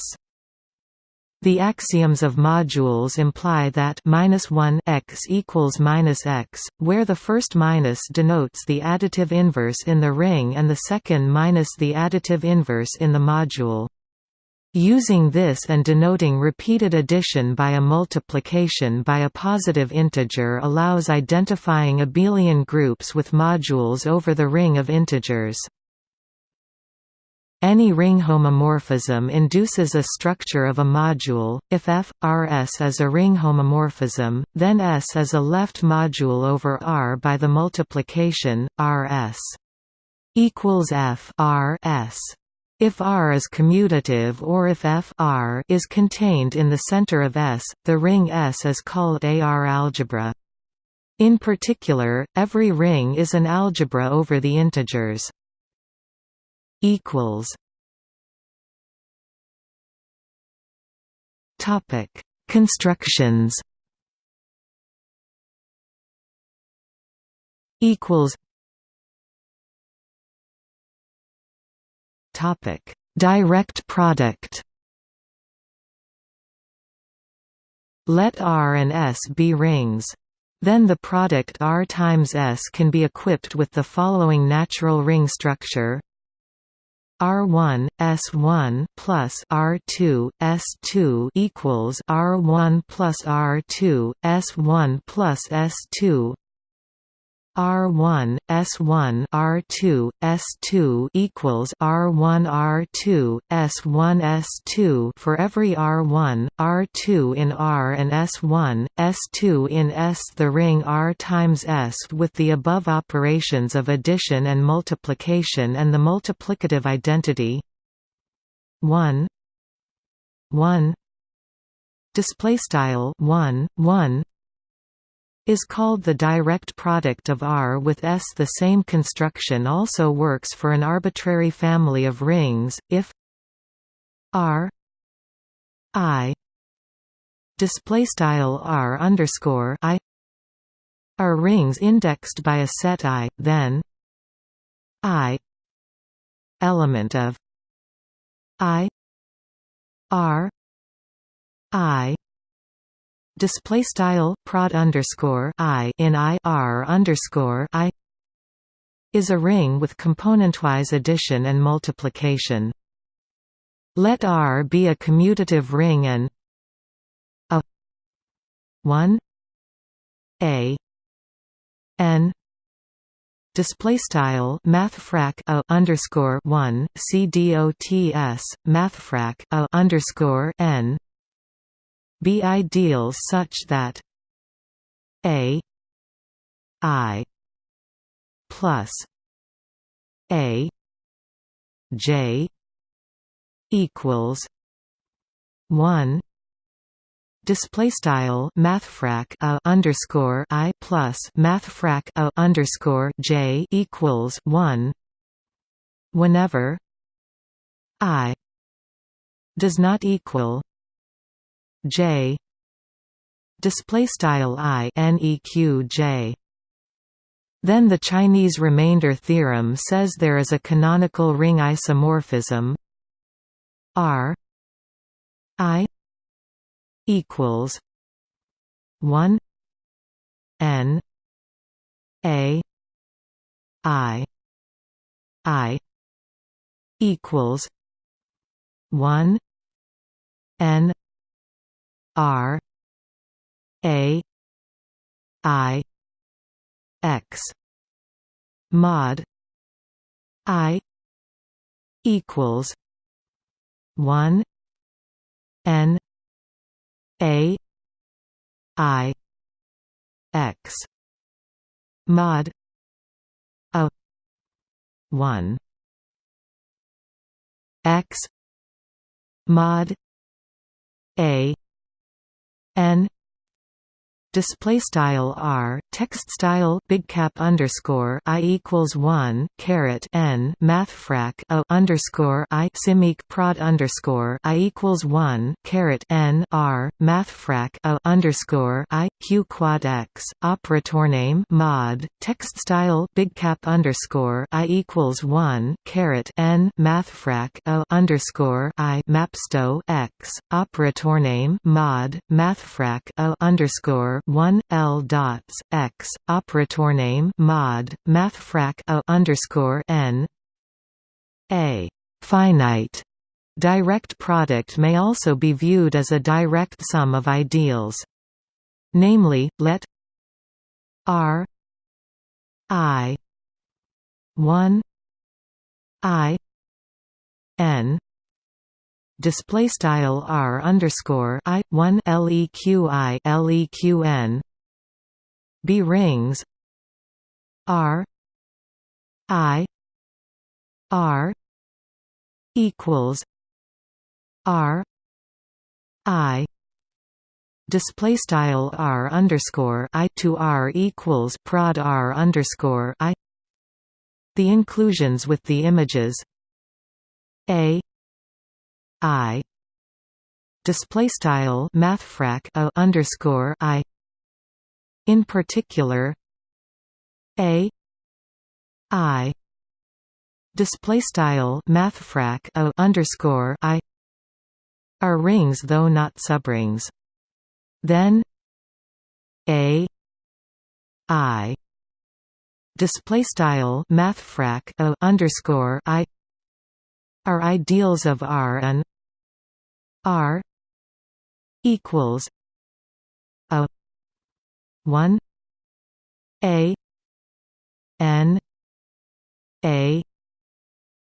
The axioms of modules imply that minus 1 x equals minus x, where the first minus denotes the additive inverse in the ring and the second minus the additive inverse in the module. Using this and denoting repeated addition by a multiplication by a positive integer allows identifying abelian groups with modules over the ring of integers. Any ring homomorphism induces a structure of a module. If F R S is a ring homomorphism, then S is a left module over R by the multiplication R S equals F R S. If R is commutative or if F R is contained in the center of S, the ring S is called a R algebra. In particular, every ring is an algebra over the integers equals. Topic Constructions. Equals. Topic Direct product. Let R and S be rings. Then the product R times S can be equipped with the following natural ring structure R1 S1 plus R2 S2 equals R1 plus R2 S1 plus S2 R1 S1 R2 S2 equals R1 R2 S1 S2 for every R1 R2 in R and S1 S2 in S the ring R times S with the above operations of addition and multiplication and the multiplicative identity. 1 1 display style 1 1 is called the direct product of R with S. The same construction also works for an arbitrary family of rings, if R I display style R underscore I are rings indexed by a set I, then I element of I R I display style prod underscore I in I R underscore I is a ring with componentwise addition and multiplication. Let R be a commutative ring and a 1 a n display style mathfrak a underscore 1 c dots mathfrak a underscore n be ideals such that a i plus a j equals 1 display style mathfrak a underscore i plus mathfrak a underscore j equals 1 whenever i does not equal j. Display style i neq j. Then the Chinese remainder theorem says there is a canonical ring isomorphism. R. I. equals 1 n a i i equals 1 n r a i x. Mod i equals 1 n a i x. Mod a 1 x. Mod a n display style r text style big cap underscore i equals one caret n mathfrak a underscore i simic prod underscore i equals one caret n r mathfrak a underscore i q quad x operator name mod text style big cap underscore i equals one caret n mathfrak a underscore i mapsto x operator name mod mathfrak a underscore 1 L dots x operator name mod mathfrak a underscore n a finite direct product may also be viewed as a direct sum of ideals. Namely, let R I one I N display style r underscore i one leqi leqn b rings r i r equals r i display style r underscore i to r equals prod r underscore i. The inclusions with the images a I. Display style mathfrak a underscore I. In particular a. I. Display style mathfrak a underscore I. Are rings though not subrings. Then a. I. Display style mathfrak a underscore I. Are ideals of R and R equals a one A N A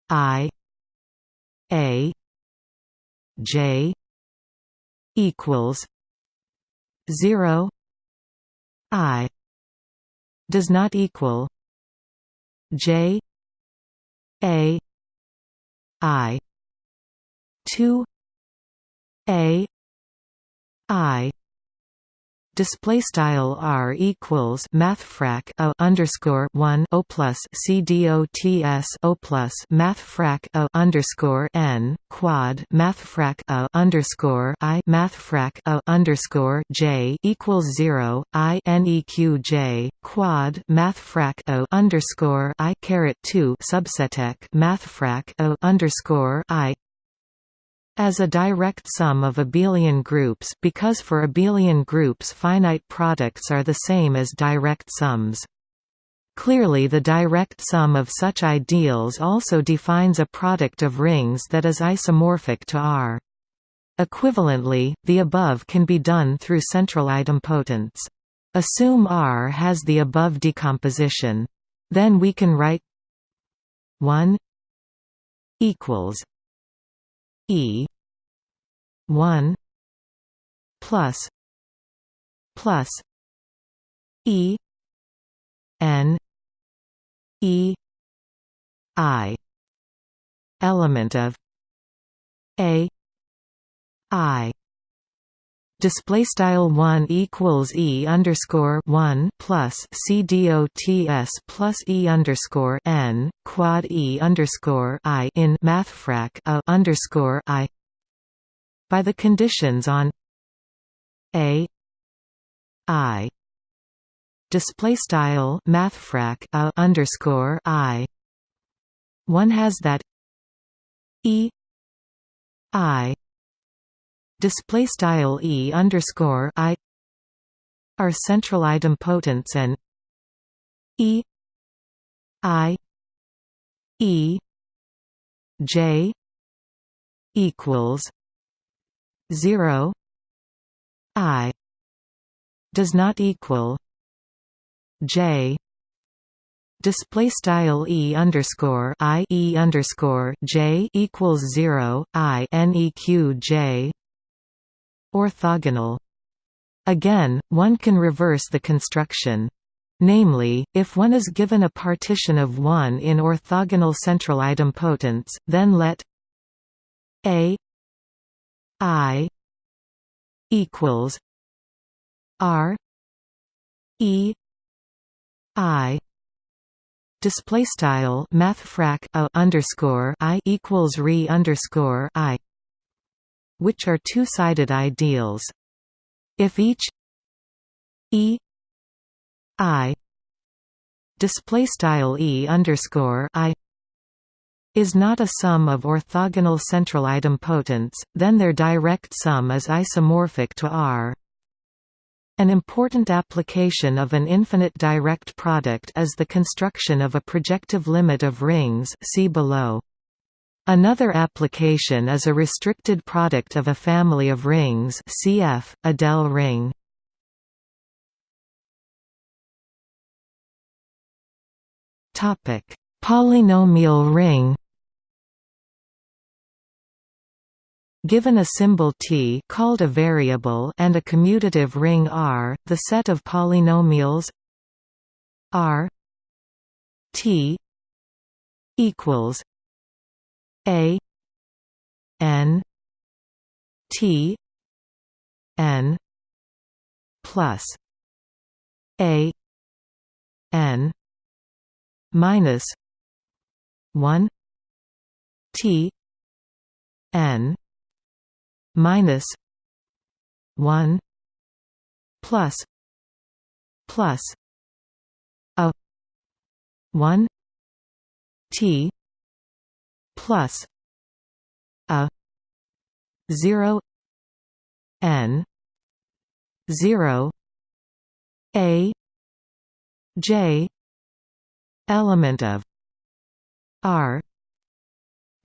I A J equals zero I does not equal J A I two A. I. Display style r equals mathfrak a underscore one o plus c dots o plus mathfrak a underscore n quad mathfrak a underscore i mathfrak a underscore j equals zero i neq j quad mathfrak o underscore i caret two subseteq mathfrak o underscore i as a direct sum of abelian groups because for abelian groups finite products are the same as direct sums. Clearly the direct sum of such ideals also defines a product of rings that is isomorphic to R. Equivalently, the above can be done through central idempotents. Assume R has the above decomposition. Then we can write 1 equals E one plus plus E N E I element of A I display style 1 equals e underscore 1 plus c dots plus e underscore n quad e underscore i in mathfrak a underscore i. By the conditions on a i. Display style mathfrak a underscore i. One has that e i display style e underscore i are central idempotents and e i e j equals 0 i does not equal j. Display style e underscore i e underscore j equals 0 i neq j Orthogonal. Again, one can reverse the construction. Namely, if one is given a partition of 1 in orthogonal central idempotents, then let A I equals R E I display style mathfrak a underscore I equals re underscore I which are two-sided ideals. If each E I display style E underscore I is not a sum of orthogonal central idempotents, then their direct sum is isomorphic to R. An important application of an infinite direct product is the construction of a projective limit of rings see below. Another application is a restricted product of a family of rings cf. adele ring. Polynomial ring. Given a symbol t called a variable and a commutative ring R, the set of polynomials R t equals a N T N plus A N minus one T N minus one plus plus a one T plus a 0 n 0 a j element of r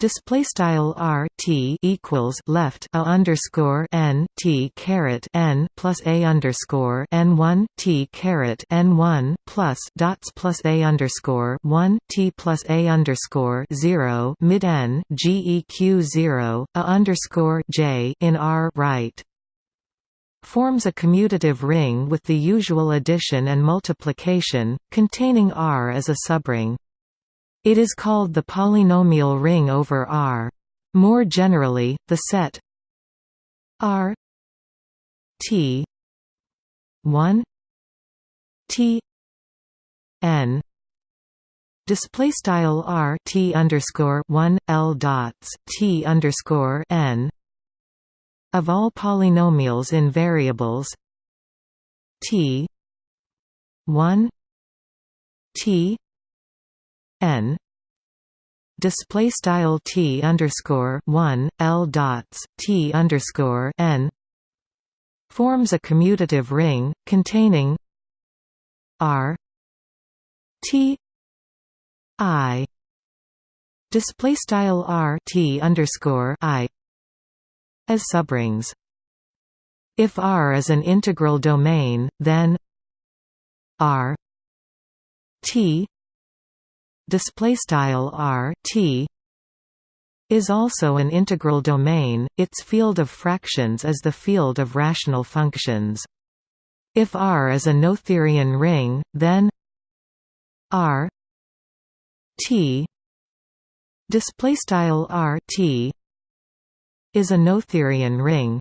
Display style r t equals left a underscore n t caret n plus a underscore n one t caret n one plus dots plus a underscore one t plus a underscore zero mid n geq zero a underscore j in r right forms a commutative ring with the usual addition and multiplication, containing R as a subring. It is called the polynomial ring over R. More generally, the set R T 1 T N display style R T underscore 1 L dots T underscore N of all polynomials in variables T 1 T N. Display style T underscore 1 L dots T underscore N. Forms a commutative ring containing R T I. Display style R T underscore I. As subrings. If R is an integral domain, then R T display style R T is also an integral domain. Its field of fractions is the field of rational functions. If R is a Noetherian ring, then R T display style R T is a Noetherian ring.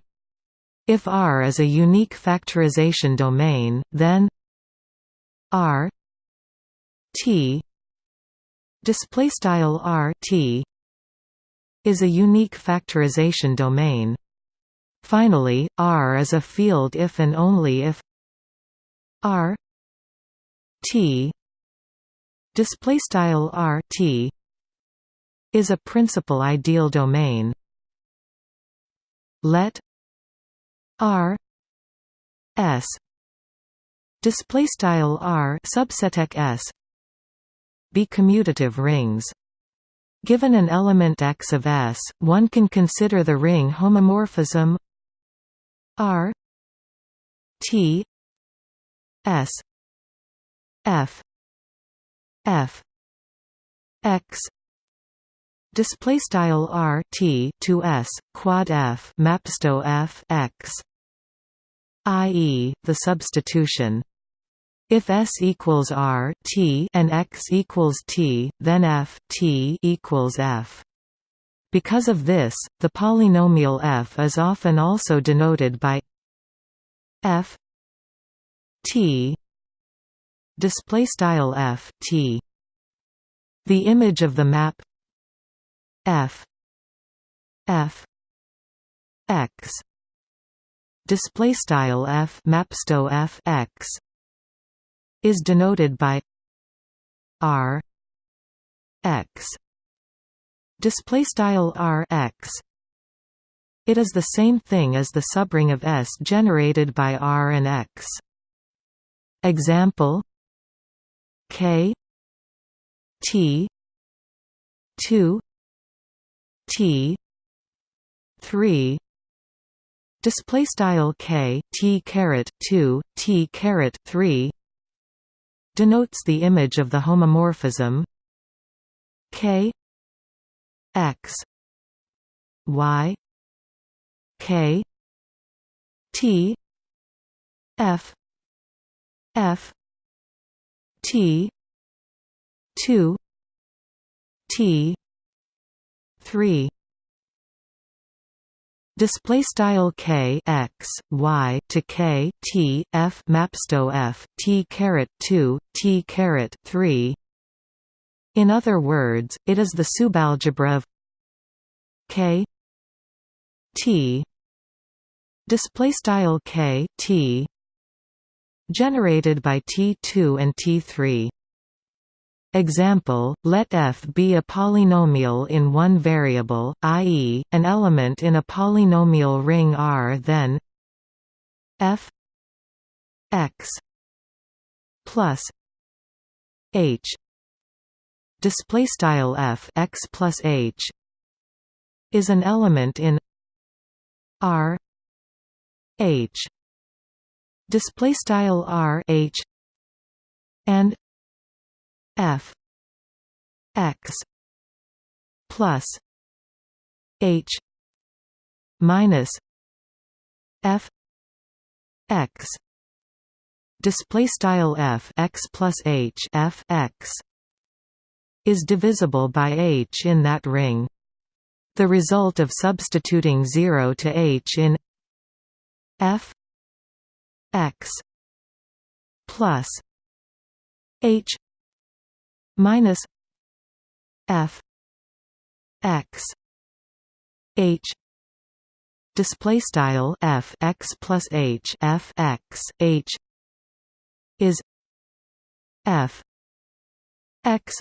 If R is a unique factorization domain, then R T display style R T is a unique factorization domain. Finally, R is a field if and only if R T display style R T is a principal ideal domain let R S display style R subset S be commutative rings Given an element X of S, one can consider the ring homomorphism R T S F f x display style r t to s quad f mapsto f x i.e. the substitution if S equals R t and X equals T, then F t equals F. Because of this, the polynomial f is often also denoted by f t display style f t the image of the map f f x display style f mapsto f x is denoted by r x. Display style r x. It is the same thing as the subring of S generated by R and X. Example K T two T three. Display style K T caret 2 T caret 3 denotes the image of the homomorphism K X Y K T F F T two T three Display style k x y to k t f mapsto f t caret two t caret three. In other words, it is the subalgebra of k t display style k t generated by T2 and T3. Example, let f be a polynomial in one variable, i.e., an element in a polynomial ring R then f x plus h display style f x plus h is an element in R h display style r h and f. X. Plus. H. Minus. F. X. Display style f x plus h f x. Is divisible by h in that ring. The result of substituting 0 to h in f. X. Plus H minus F X H display style F X plus H F X H is F X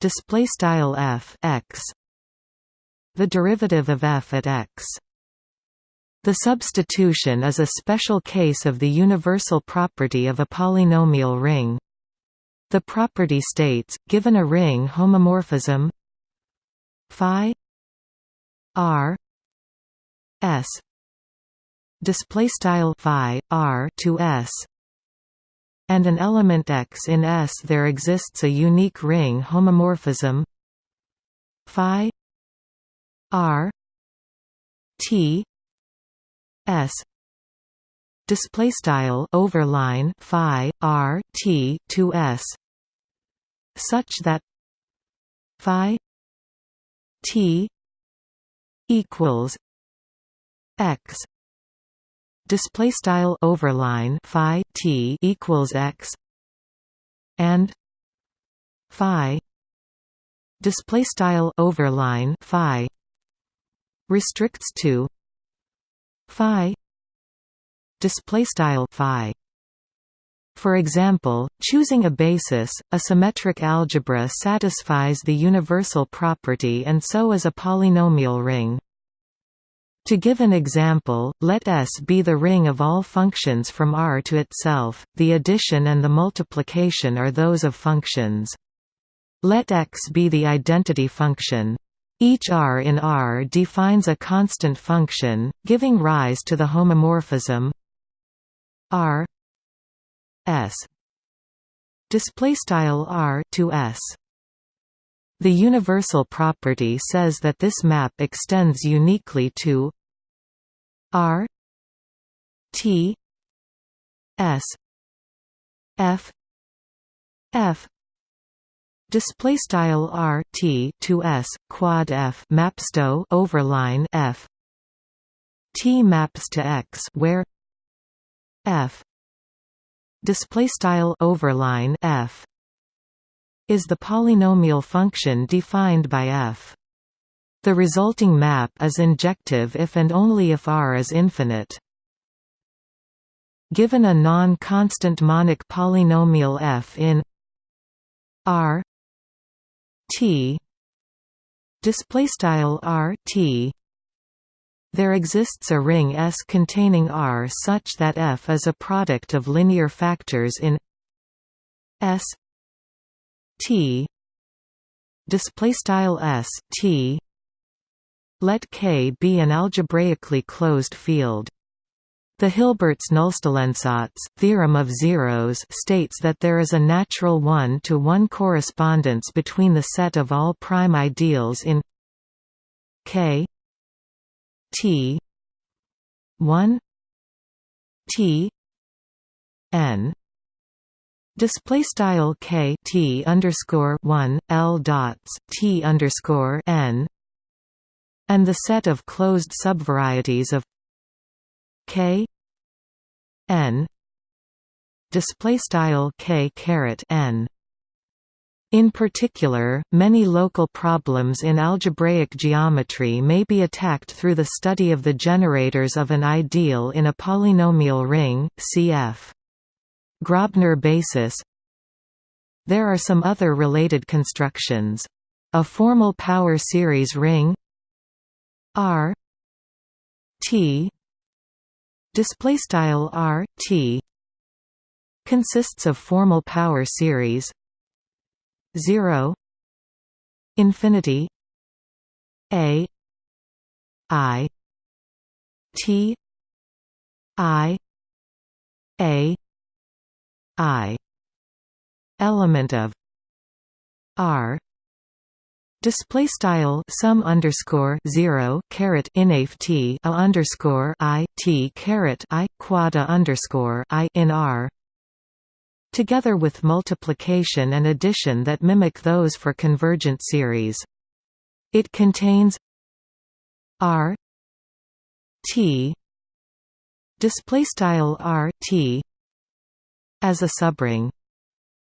display style F X the derivative of f at x the substitution is a special case of the universal property of a polynomial ring. The property states, given a ring homomorphism phi r s display style phi r to s and an element x in S there exists a unique ring homomorphism phi r t s display style overline phi r t to s. Such that phi t equals x. Display style overline phi t equals x. And phi. Display style overline phi restricts to phi display style phi for example, choosing a basis, a symmetric algebra satisfies the universal property and so is a polynomial ring. To give an example, let S be the ring of all functions from R to itself, the addition and the multiplication are those of functions. Let X be the identity function. Each R in R defines a constant function, giving rise to the homomorphism R S display style R to S. The universal property says that this map extends uniquely to R T S F F display style r t to s quad f mapsto overline f t maps to x where f. Display style overline f. Is the polynomial function defined by f. The resulting map is injective if and only if R is infinite. Given a non-constant monic polynomial f in R T display style R T there exists a ring S containing R such that F is a product of linear factors in S T display style S T. Let K be an algebraically closed field. The Hilbert's-Nullstellensatz theorem of zeros states that there is a natural one-to-one -one correspondence between the set of all prime ideals in K T. 1 T. N. Display style K T underscore 1 L dots T underscore N. And the set of closed subvarieties of k n. Display style k caret n in particular, many local problems in algebraic geometry may be attacked through the study of the generators of an ideal in a polynomial ring, cf. Grobner basis There are some other related constructions. A formal power series ring R T display style R T consists of formal power series 0 infinity a i t i a i element of r. Display style sum underscore zero caret inaf t a underscore i t caret i quada underscore i in R together with multiplication and addition that mimic those for convergent series. It contains R T display style R T as a subring.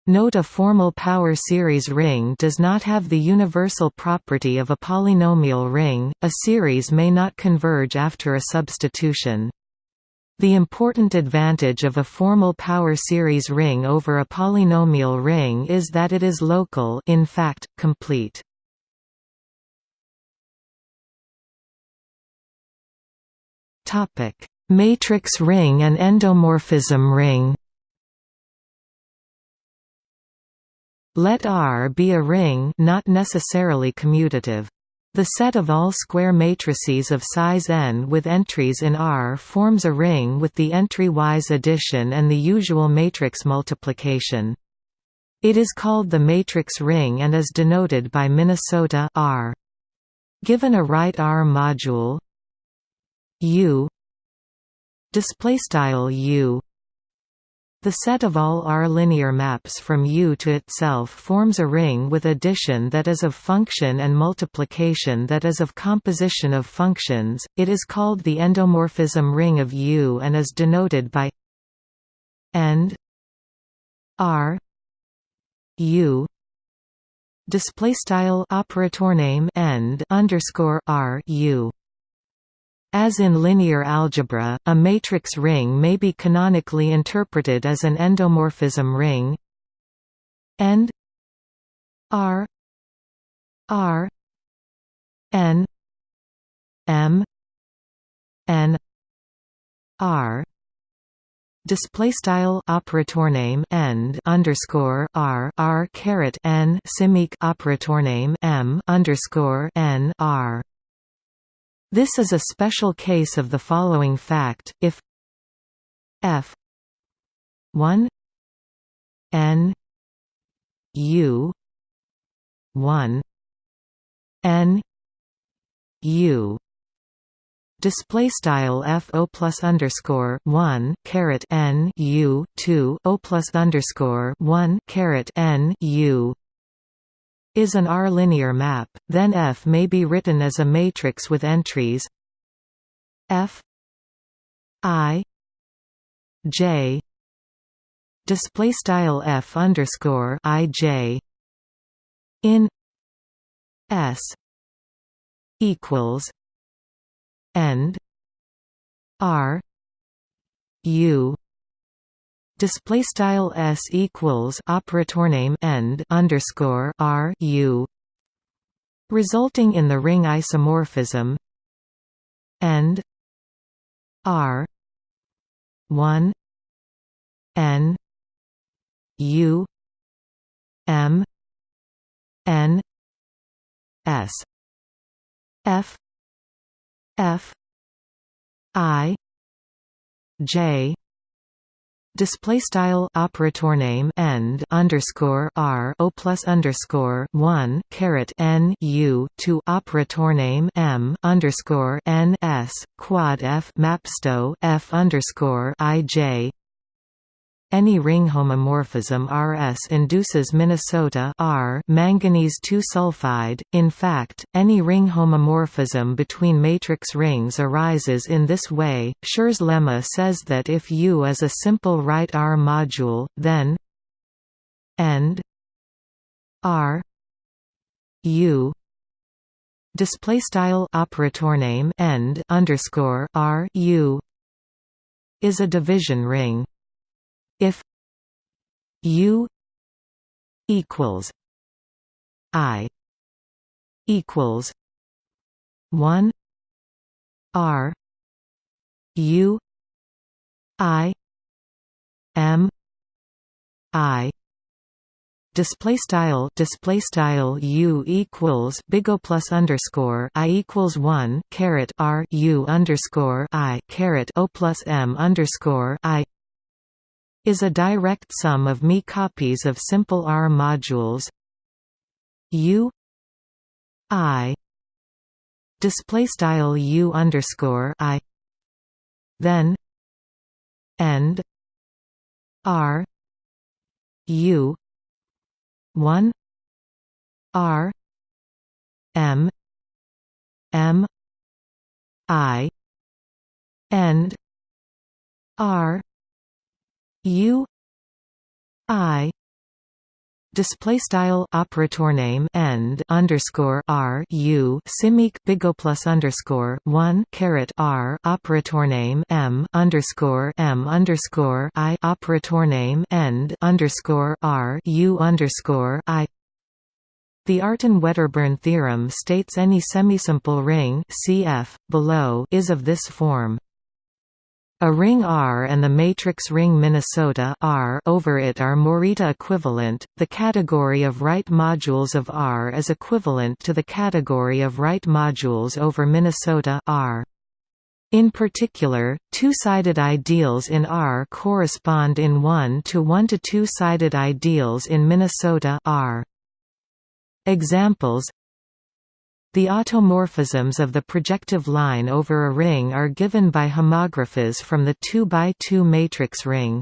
Note a formal power series ring does not have the universal property of a polynomial ring, a series may not converge after a substitution. The important advantage of a formal power series ring over a polynomial ring is that it is local in fact, complete. Matrix ring and endomorphism ring Let R be a ring not necessarily commutative. The set of all square matrices of size n with entries in R forms a ring with the entry-wise addition and the usual matrix multiplication. It is called the matrix ring and is denoted by Minnesota R. Given a right R module U display style U the set of all R linear maps from U to itself forms a ring with addition that is of function and multiplication that is of composition of functions. It is called the endomorphism ring of U and is denoted by end R U display style operator name end underscore R U as in linear algebra, a matrix ring may be canonically interpreted as an endomorphism ring. End. R. R. N. M. N. R. Display style operator name end underscore r. R. caret n. Simic operator name m underscore n. R this is a special case of the following fact, if f 1 n u 1 n u display style f o plus underscore 1 caret n u 2 o plus underscore 1 caret n u is an R-linear map, then F may be written as a matrix with entries F I J display style F underscore I J in S equals end R U display style s equals operator name end underscore r u resulting in the ring isomorphism end r 1 n u m n s f f i j display style operator name end underscore r o plus underscore one caret n u to operator name m underscore n s quad f mapsto f underscore i j any ring homomorphism Rs induces Minnesota R manganese 2 sulfide. In fact, any ring homomorphism between matrix rings arises in this way. Schur's lemma says that if U is a simple right R module, then end R U display style operator name end underscore R U is a division ring if u equals i equals 1 r u i m i display style display style u equals big O plus underscore i equals one caret r u underscore i caret o plus m underscore i is a direct sum of me copies of simple R modules. U I display style U underscore I then end R U one R M M I end R U I display style operator name end underscore r u simic bigo plus underscore one caret r operator name m underscore m underscore i operator name end underscore r u underscore i the Artin-Wedderburn theorem states any semisimple ring cf. below is of this form. A ring R and the matrix ring Minnesota R over it are Morita equivalent. The category of right modules of R is equivalent to the category of right modules over Minnesota R. In particular, two-sided ideals in R correspond in 1 to 1 to two-sided ideals in Minnesota R. Examples the automorphisms of the projective line over a ring are given by homographies from the 2 by 2 matrix ring.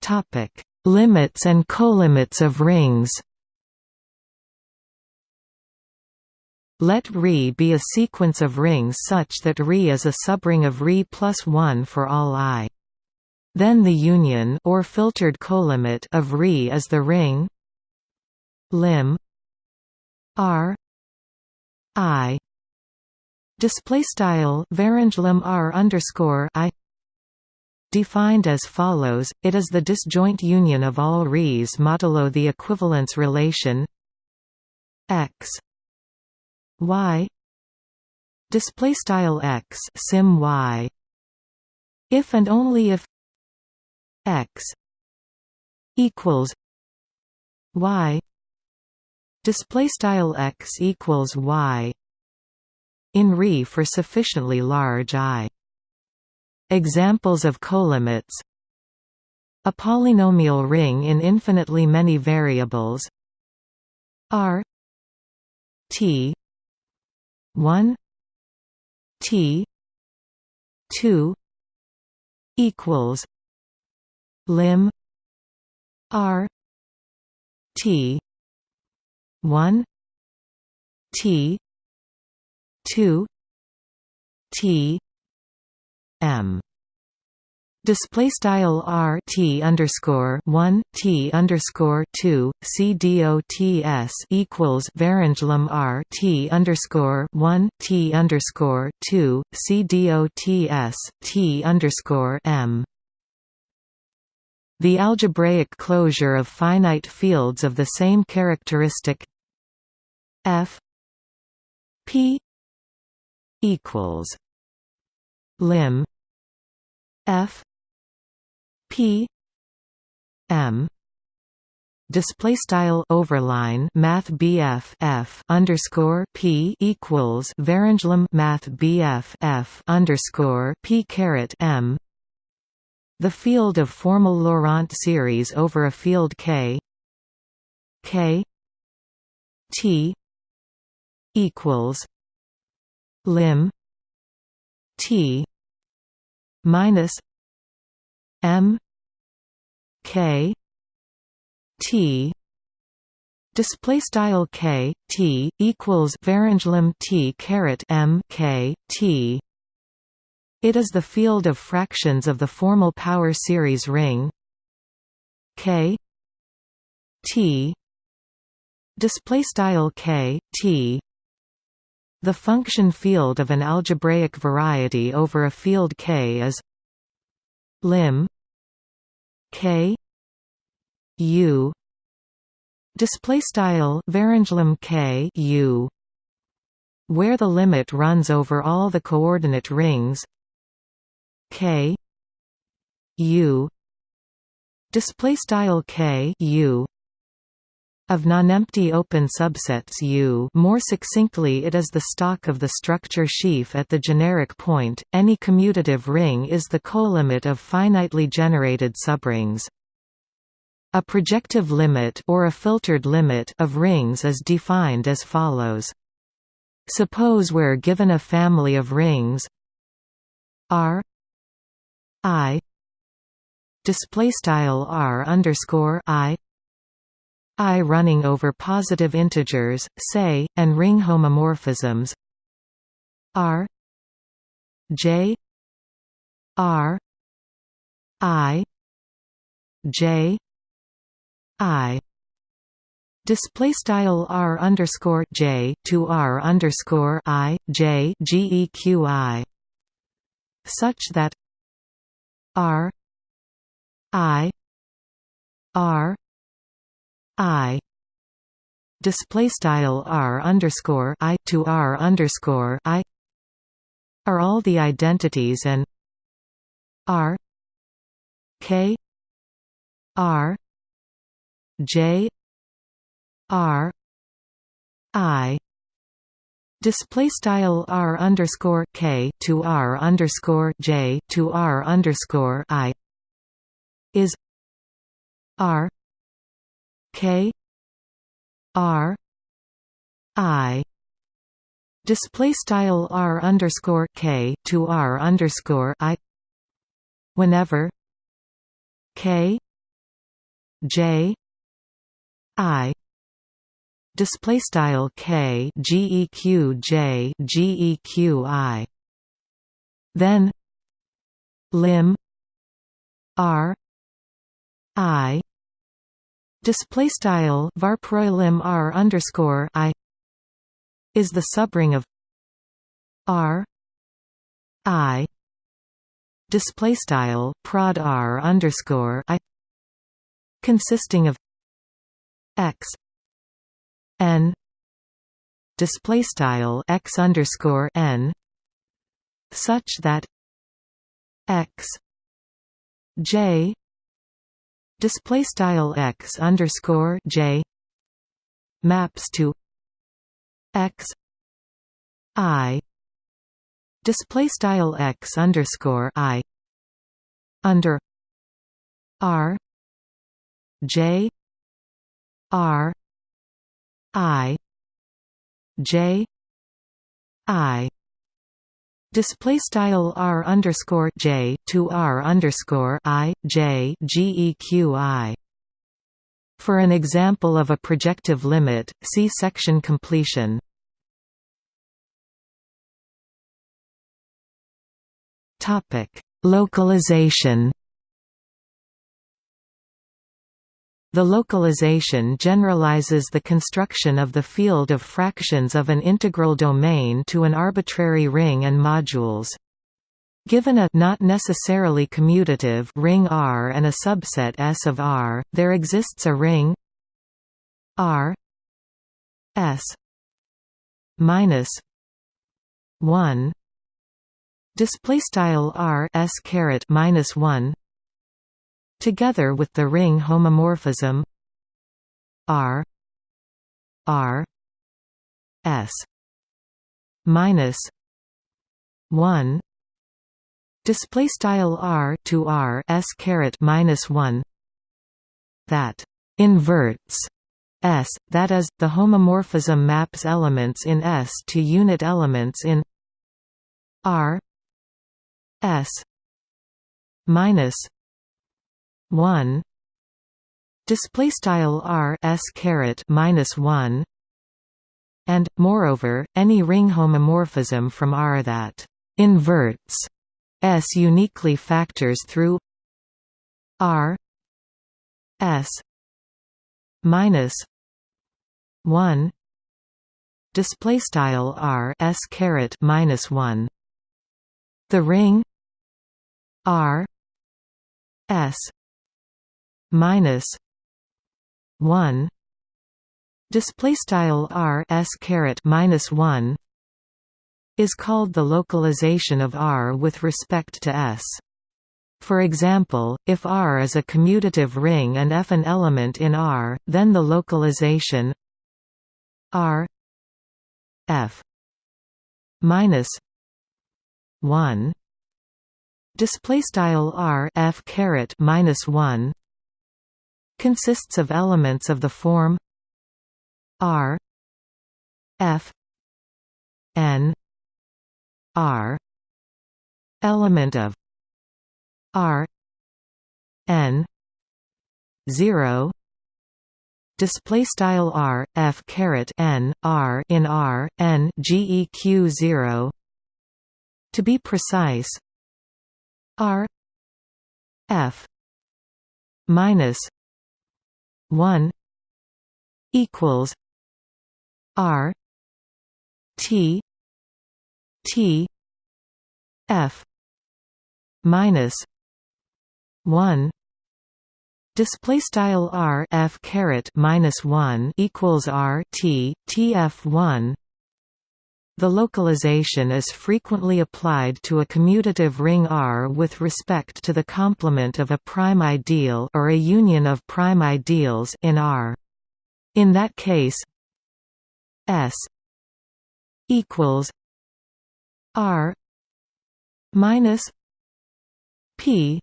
Topic: Limits and colimits of rings. Let Re be a sequence of rings such that Re is a subring of Re plus 1 for all i. Then the union or filtered colimit of Re is the ring lim R I. Display style varanglim R underscore I. Defined as follows it is the disjoint union of all Re's modulo the equivalence relation x y. Display style x sim y. If and only if x equals y. Display style x equals y in Re for sufficiently large i. Examples of colimits. A polynomial ring in infinitely many variables. R t 1 t 2 equals lim r t 1 t 2 t m. Display style R T underscore one T underscore two C D O T S equals Varanglim R T underscore one T underscore two C D O T S T underscore M the algebraic closure of finite fields of the same characteristic f p equals lim f p m. Display style overline math BF F underscore P equals Varanglim math BF F underscore P caret M the field of formal Laurent series over a field K K T equals lim T minus M K T. Display style K T equals Varanglim T caret M K T it is the field of fractions of the formal power series ring K T display style K T. The function field of an algebraic variety over a field K is lim K U display style K U where the limit runs over all the coordinate rings K U display style K U of nonempty open subsets U more succinctly it is the stalk of the structure sheaf at the generic point, any commutative ring is the colimit of finitely generated subrings. A projective limit or a filtered limit of rings is defined as follows. Suppose we're given a family of rings R I. Display style R underscore I. I running over positive integers, say, and ring homomorphisms. R. J. R. I. J. I. Display style r underscore j to r underscore i j geqi, such that r i r i. Display style r underscore i to r underscore i are all the identities and r k r j r i display style r underscore k to r underscore j to r underscore i is r k r i. Display style r underscore k to r underscore i whenever k j i display style k geq j geq i. Then lim r i. Display style varproilim r underscore i is the subring of r i. Display style prod r underscore i consisting of x n. Display style x underscore n. Such that x j. Display style x underscore j. Maps to x i. Display style x underscore i. Under r j r i j i display style r underscore j to r underscore i j geq For an example of a projective limit, see section completion. Topic: Localization. The localization generalizes the construction of the field of fractions of an integral domain to an arbitrary ring and modules. Given a not necessarily commutative ring R and a subset S of R, there exists a ring R S minus one display style r s caret minus 1 together with the ring homomorphism r r s minus 1 display style r to r s caret minus 1 that inverts S, that is, the homomorphism maps elements in S to unit elements in R S minus one. Display style R S caret minus one. And moreover any ring homomorphism from R that inverts S uniquely factors through R S minus one. Display style R S caret minus one. The ring R S minus one display style R S caret minus one is called the localization of R with respect to S. For example, if R is a commutative ring and F an element in R, then the localization R F minus one display style r f caret minus 1 consists of elements of the form r f n r element of r n 0 display style r f caret n r in r n geq 0 to be precise R F minus one equals R T T F minus one Display style r f caret minus one equals r t t f one. The localization is frequently applied to a commutative ring R with respect to the complement of a prime ideal or a union of prime ideals in R. In that case, S equals R minus P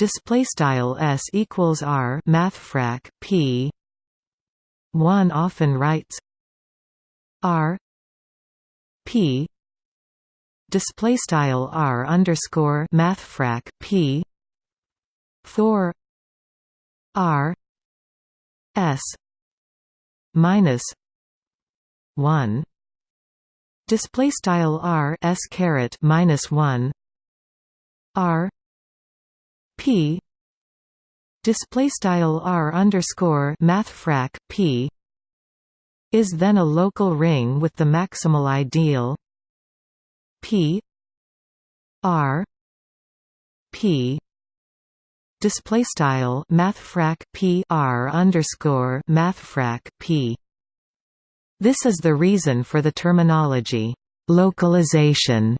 display style s equals r mathfrak p 1 often writes r p. Display style r underscore mathfrak p. For r. S. Minus 1 display style r s caret minus 1 r. P. Display style R underscore mathfrak P is then a local ring with the maximal ideal P R P display style mathfrak P R underscore mathfrak P this is the reason for the terminology localization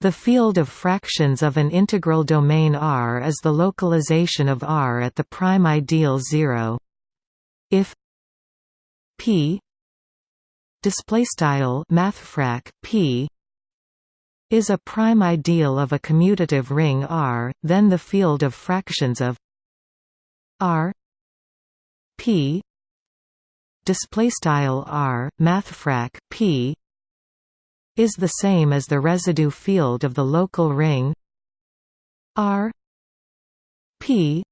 the field of fractions of an integral domain R is the localization of R at the prime ideal 0. If P displaystyle mathfrak P is a prime ideal of a commutative ring R, then the field of fractions of R P displaystyle R mathfrak P is the same as the residue field of the local ring R P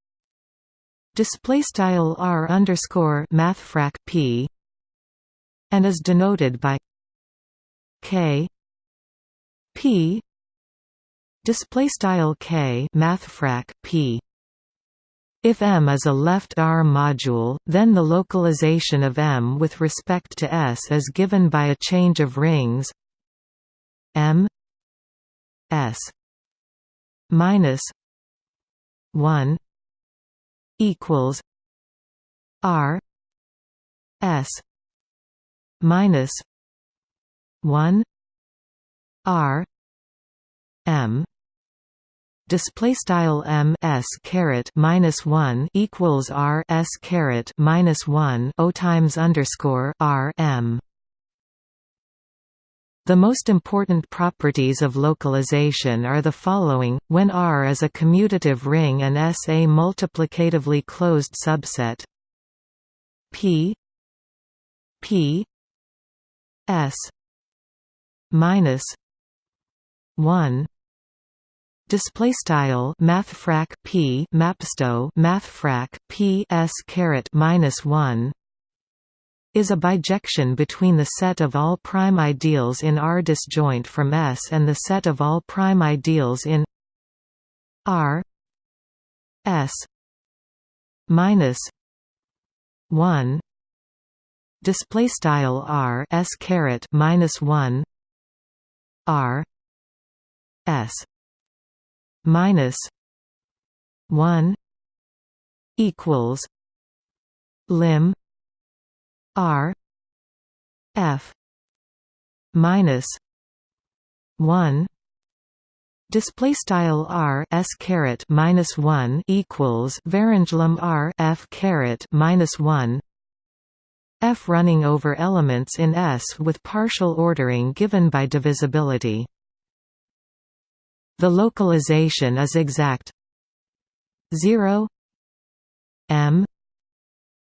display style R underscore mathfrak P and is denoted by K P display style K mathfrak P. If M is a left R module, then the localization of M with respect to S is given by a change of rings M S minus one equals R S minus one R M display style m s caret minus one equals r s caret minus one o times underscore r m. The most important properties of localization are the following, when R is a commutative ring and S a multiplicatively closed subset P P S minus 1 display style mathfrak p mapsto mathfrak p s caret minus 1 is a bijection between the set of all prime ideals in R disjoint from S and the set of all prime ideals in R. S minus 1 display style R S caret minus 1 R S minus 1 equals lim R F minus one display style r s caret minus 1 equals varinjlim r f caret minus 1 f running over elements in s with partial ordering given by divisibility. The localization is exact. 0 m.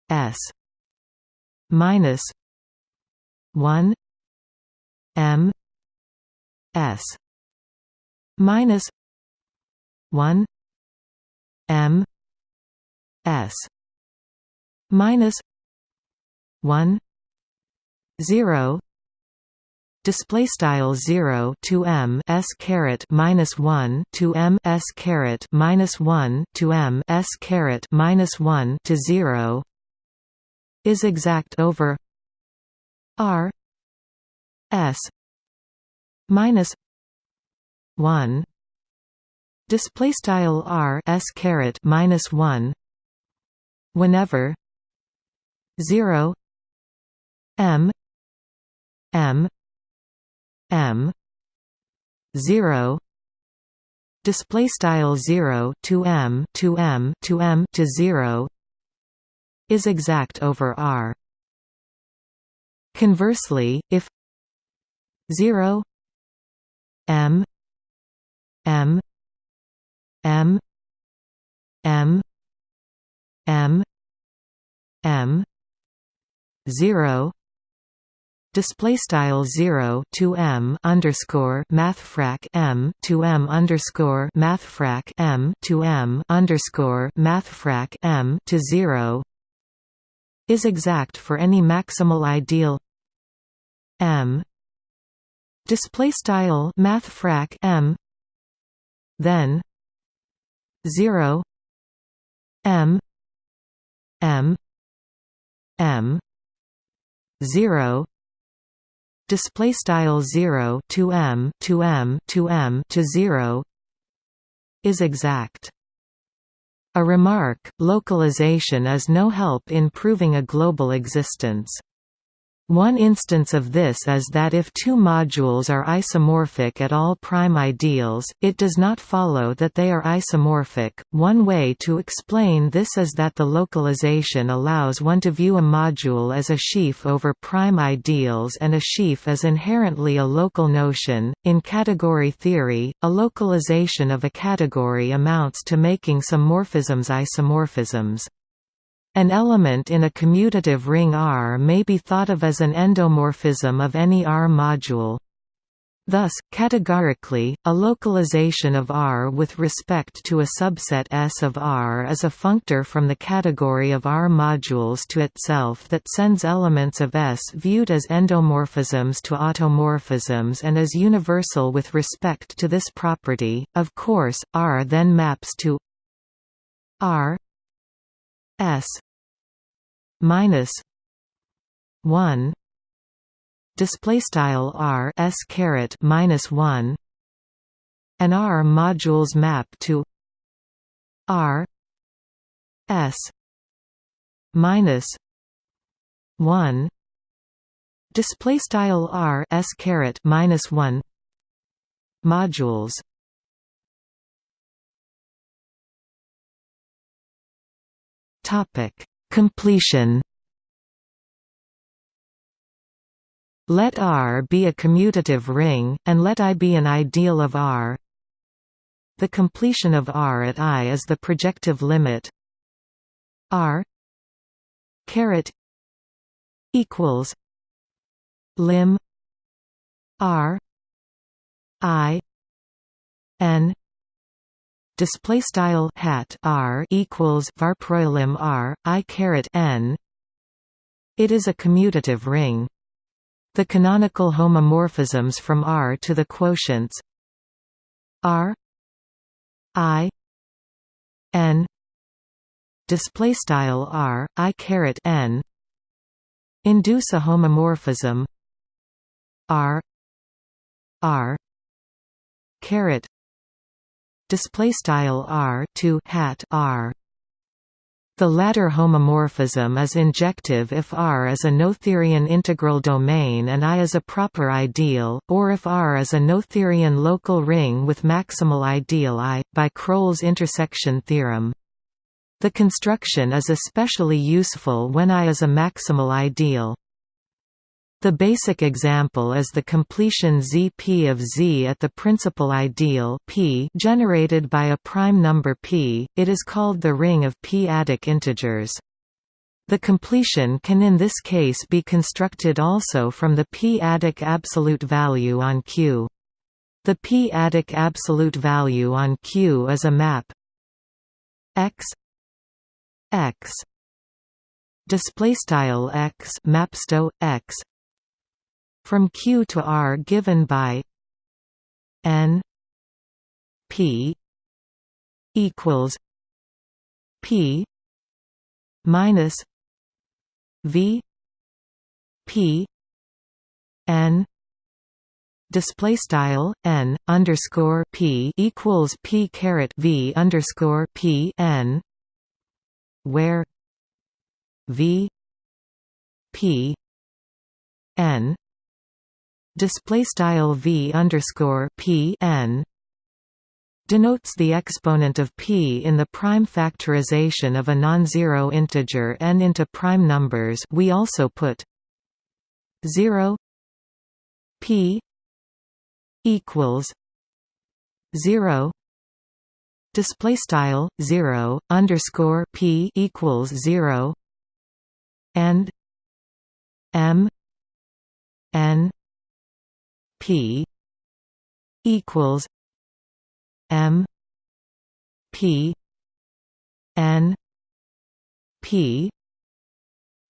S. Minus 1 m. S. Minus 1 m. S. Minus 1 0 display style 0 to m s caret minus 1 to m s caret minus 1 to m s caret minus 1 to 0 is exact over r s minus 1 display style r s caret minus 1 whenever 0 m m m 0 display style 0 to m to m to m to 0 is exact over r. Conversely if 0 m m m m m m 0 display style 0 to m underscore mathfrak m to m underscore mathfrak m to m underscore mathfrak m to 0 is exact for any maximal ideal m. Display style mathfrak m. Then 0 m. M. M. 0 display style 0 to m to m to m to 0 is exact. A remark localization is no help in proving a global existence one instance of this is that if two modules are isomorphic at all prime ideals, it does not follow that they are isomorphic. One way to explain this is that the localization allows one to view a module as a sheaf over prime ideals and a sheaf is inherently a local notion. In category theory, a localization of a category amounts to making some morphisms isomorphisms. An element in a commutative ring R may be thought of as an endomorphism of any R module. Thus, categorically, a localization of R with respect to a subset S of R is a functor from the category of R modules to itself that sends elements of S viewed as endomorphisms to automorphisms and is universal with respect to this property. Of course, R then maps to R S minus one. Display style r s caret minus one. And r modules map to r s minus one. Display style r s caret minus one. Modules. Topic Completion Let R be a commutative ring, and let I be an ideal of R. The completion of R at I is the projective limit R caret equals lim R I N display style hat r equals varprojlim r i caret n. It is a commutative ring. The canonical homomorphisms from R to the quotients R I N display style R I caret N induce a homomorphism R R caret display style r to hat r. The latter homomorphism is injective if R is a Noetherian integral domain and I is a proper ideal, or if R is a Noetherian local ring with maximal ideal I, by Krull's intersection theorem. The construction is especially useful when I is a maximal ideal. The basic example is the completion Zp of Z at the principal ideal P generated by a prime number P, it is called the ring of p-adic integers. The completion can in this case be constructed also from the p-adic absolute value on Q. The p-adic absolute value on Q is a map. X. X. Display style x mapsto x from Q to R given by N P equals P minus V P N display style n underscore p equals p caret v underscore p n where v p n display style v underscore p n denotes the exponent of p in the prime factorization of a non-zero integer n into prime numbers. We also put 0 p equals 0 display style 0 underscore p equals 0 and m n p equals m p n p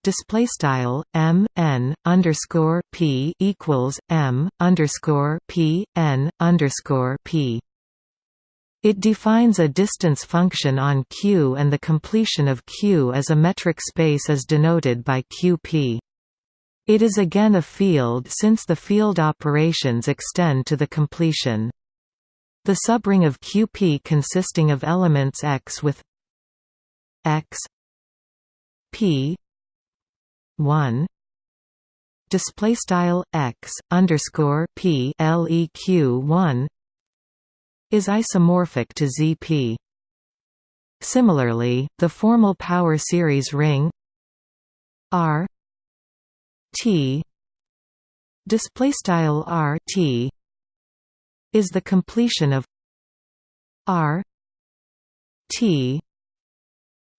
display style m n underscore p equals m underscore p n underscore p. It defines a distance function on Q, and the completion of Q as a metric space is denoted by QP. It is again a field since the field operations extend to the completion. The subring of QP consisting of elements X with X P one display style X underscore P LEQ one is isomorphic to ZP. Similarly, the formal power series ring R T. Display style R T is the completion of R T.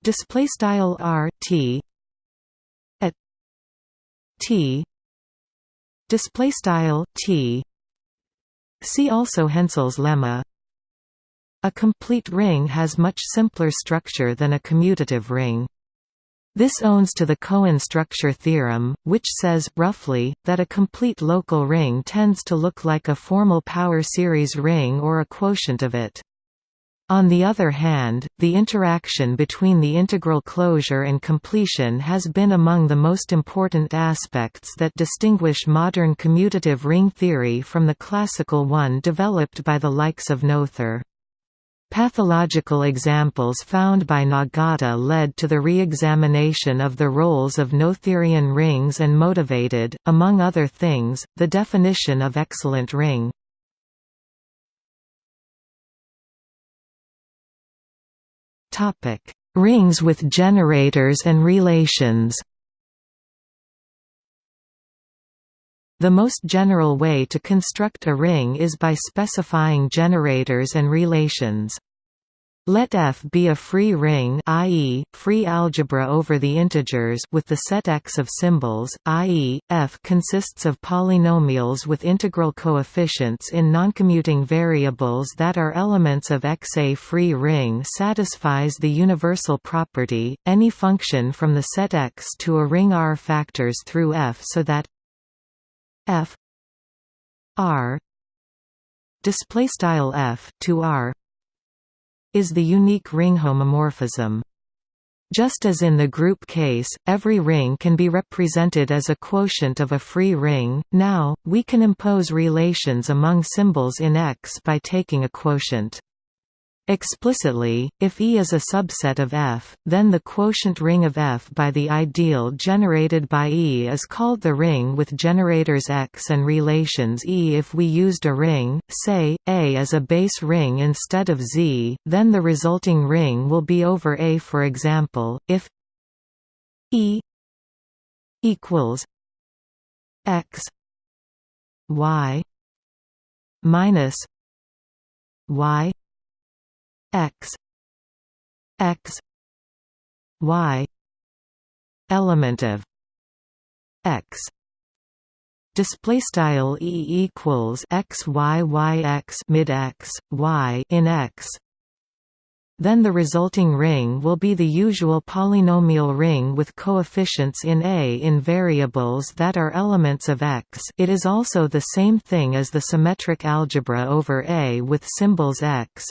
Display style R T at T. Display style T. See also Hensel's lemma. A complete ring has much simpler structure than a commutative ring this owns to the Cohen structure theorem, which says, roughly, that a complete local ring tends to look like a formal power series ring or a quotient of it. On the other hand, the interaction between the integral closure and completion has been among the most important aspects that distinguish modern commutative ring theory from the classical one developed by the likes of Noether. Pathological examples found by Nagata led to the re-examination of the roles of Noetherian rings and motivated, among other things, the definition of excellent ring. Rings with generators and relations The most general way to construct a ring is by specifying generators and relations. Let F be a free ring i.e., free algebra over the integers with the set X of symbols, i.e., F consists of polynomials with integral coefficients in noncommuting variables that are elements of X. A free ring satisfies the universal property, any function from the set X to a ring R factors through F so that f. R. Display style f to r is the unique ring homomorphism. Just as in the group case, every ring can be represented as a quotient of a free ring, now, we can impose relations among symbols in X by taking a quotient. Explicitly, if E is a subset of F, then the quotient ring of F by the ideal generated by E is called the ring with generators X and relations E. If we used a ring, say, A as a base ring instead of Z, then the resulting ring will be over A. For example, if E equals X Y minus Y x x y element of x. Display style e equals x y y x mid x y in x. Then the resulting ring will be the usual polynomial ring with coefficients in A in variables that are elements of X. It is also the same thing as the symmetric algebra over A with symbols X.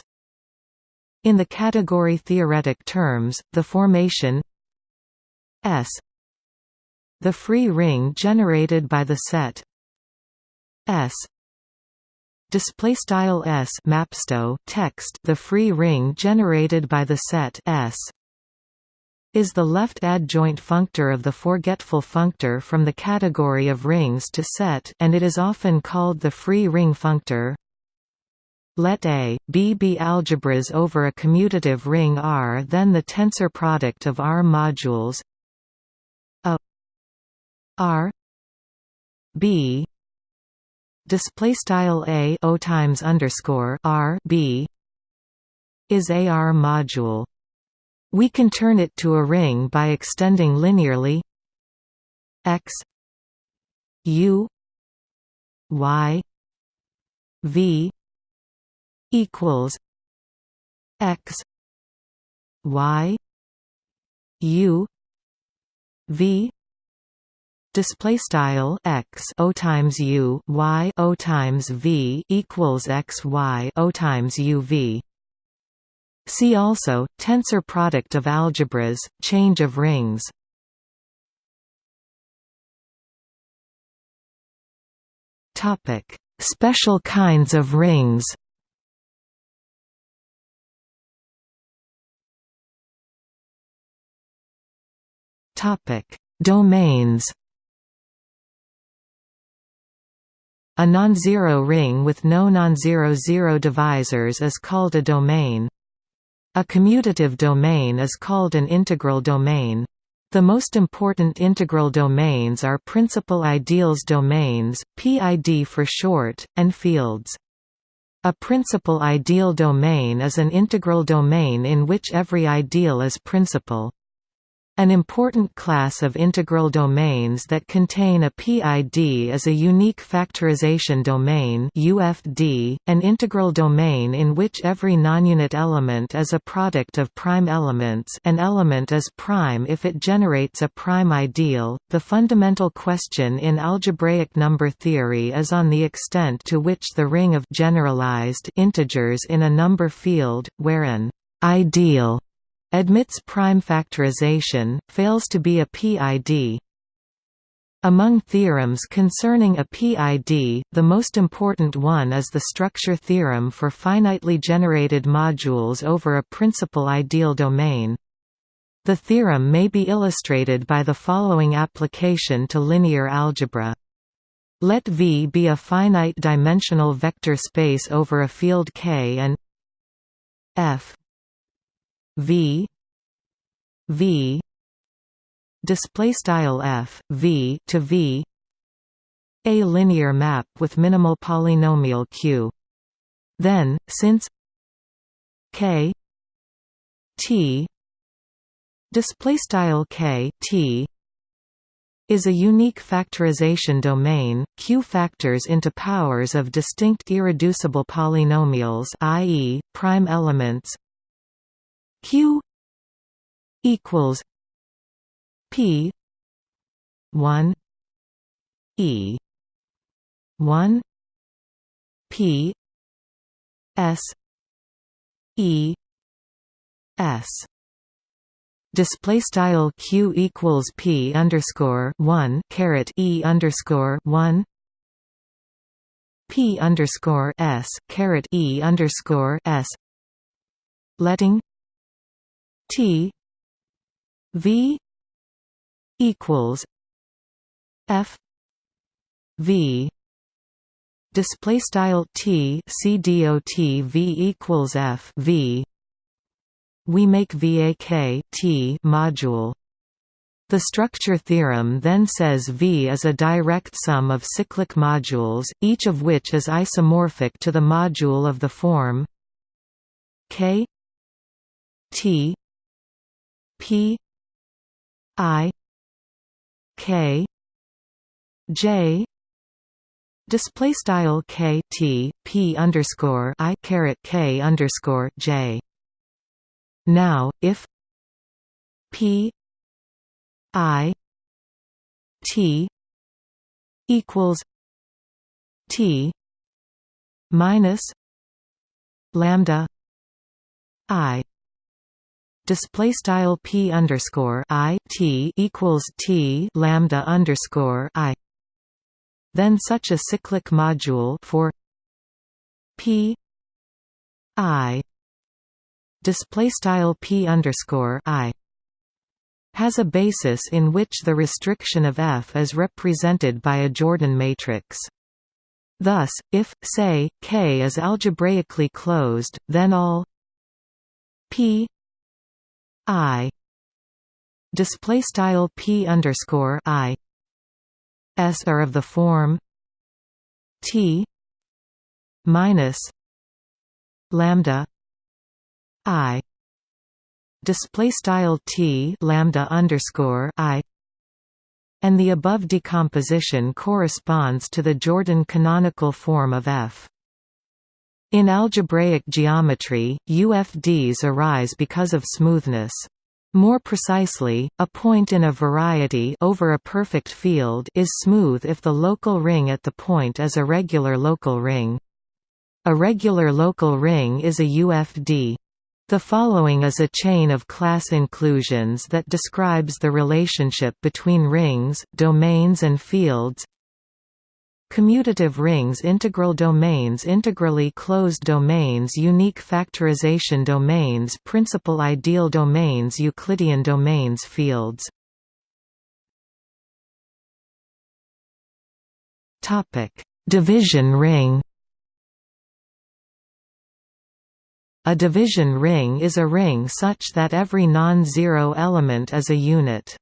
In the category theoretic terms, the formation S. The free ring generated by the set S. Display style s. Mapsto text the free ring generated by the set s. Is the left adjoint functor of the forgetful functor from the category of rings to set and it is often called the free ring functor let A, B be algebras over a commutative ring R then the tensor product of R modules A R B display style a o times underscore r b is a r module. We can turn it to a ring by extending linearly x u y v equals x y u v display style x o times u y o times v equals x y o times u v. See also tensor product of algebras, change of rings. Topic: Special kinds of rings. Topic: Domains. A non-zero ring with no non-zero zero divisors is called a domain. A commutative domain is called an integral domain. The most important integral domains are principal ideals domains, PID for short, and fields. A principal ideal domain is an integral domain in which every ideal is principal. An important class of integral domains that contain a PID is a unique factorization domain UFD, an integral domain in which every nonunit element is a product of prime elements an element is prime if it generates a prime ideal. The fundamental question in algebraic number theory is on the extent to which the ring of generalized integers in a number field, where an ideal admits prime factorization, fails to be a PID. Among theorems concerning a PID, the most important one is the structure theorem for finitely generated modules over a principal ideal domain. The theorem may be illustrated by the following application to linear algebra. Let V be a finite-dimensional vector space over a field K and F v v display style f v to v a linear map with minimal polynomial q then since k t display style k t is a unique factorization domain, Q factors into powers of distinct irreducible polynomials i.e., prime elements q equals p 1 e 1 p s e s. Display style q equals p underscore 1 caret e underscore 1 p underscore s caret e underscore s. Letting T V equals F V display style T C D O T V equals F V. We make VAK T module. The structure theorem then says V is a direct sum of cyclic modules, each of which is isomorphic to the module of the form K T P I K J display style K T P underscore I caret K underscore J. Now, if P I T equals T minus lambda I display style p underscore i t equals t lambda underscore i. Then such a cyclic module for p i display style p underscore i has a basis in which the restriction of F is represented by a Jordan matrix. Thus, if, say, K is algebraically closed, then all P I. Display style P underscore I. S are of the form T minus lambda I. Display style T lambda underscore I. And the above decomposition corresponds to the Jordan canonical form of F. In algebraic geometry, UFDs arise because of smoothness. More precisely, a point in a variety over a perfect field is smooth if the local ring at the point is a regular local ring. A regular local ring is a UFD. The following is a chain of class inclusions that describes the relationship between rings, domains and fields. Commutative rings integral domains integrally closed domains unique factorization domains principal ideal domains Euclidean domains fields Division ring A division ring is a ring such that every non-zero element is a unit.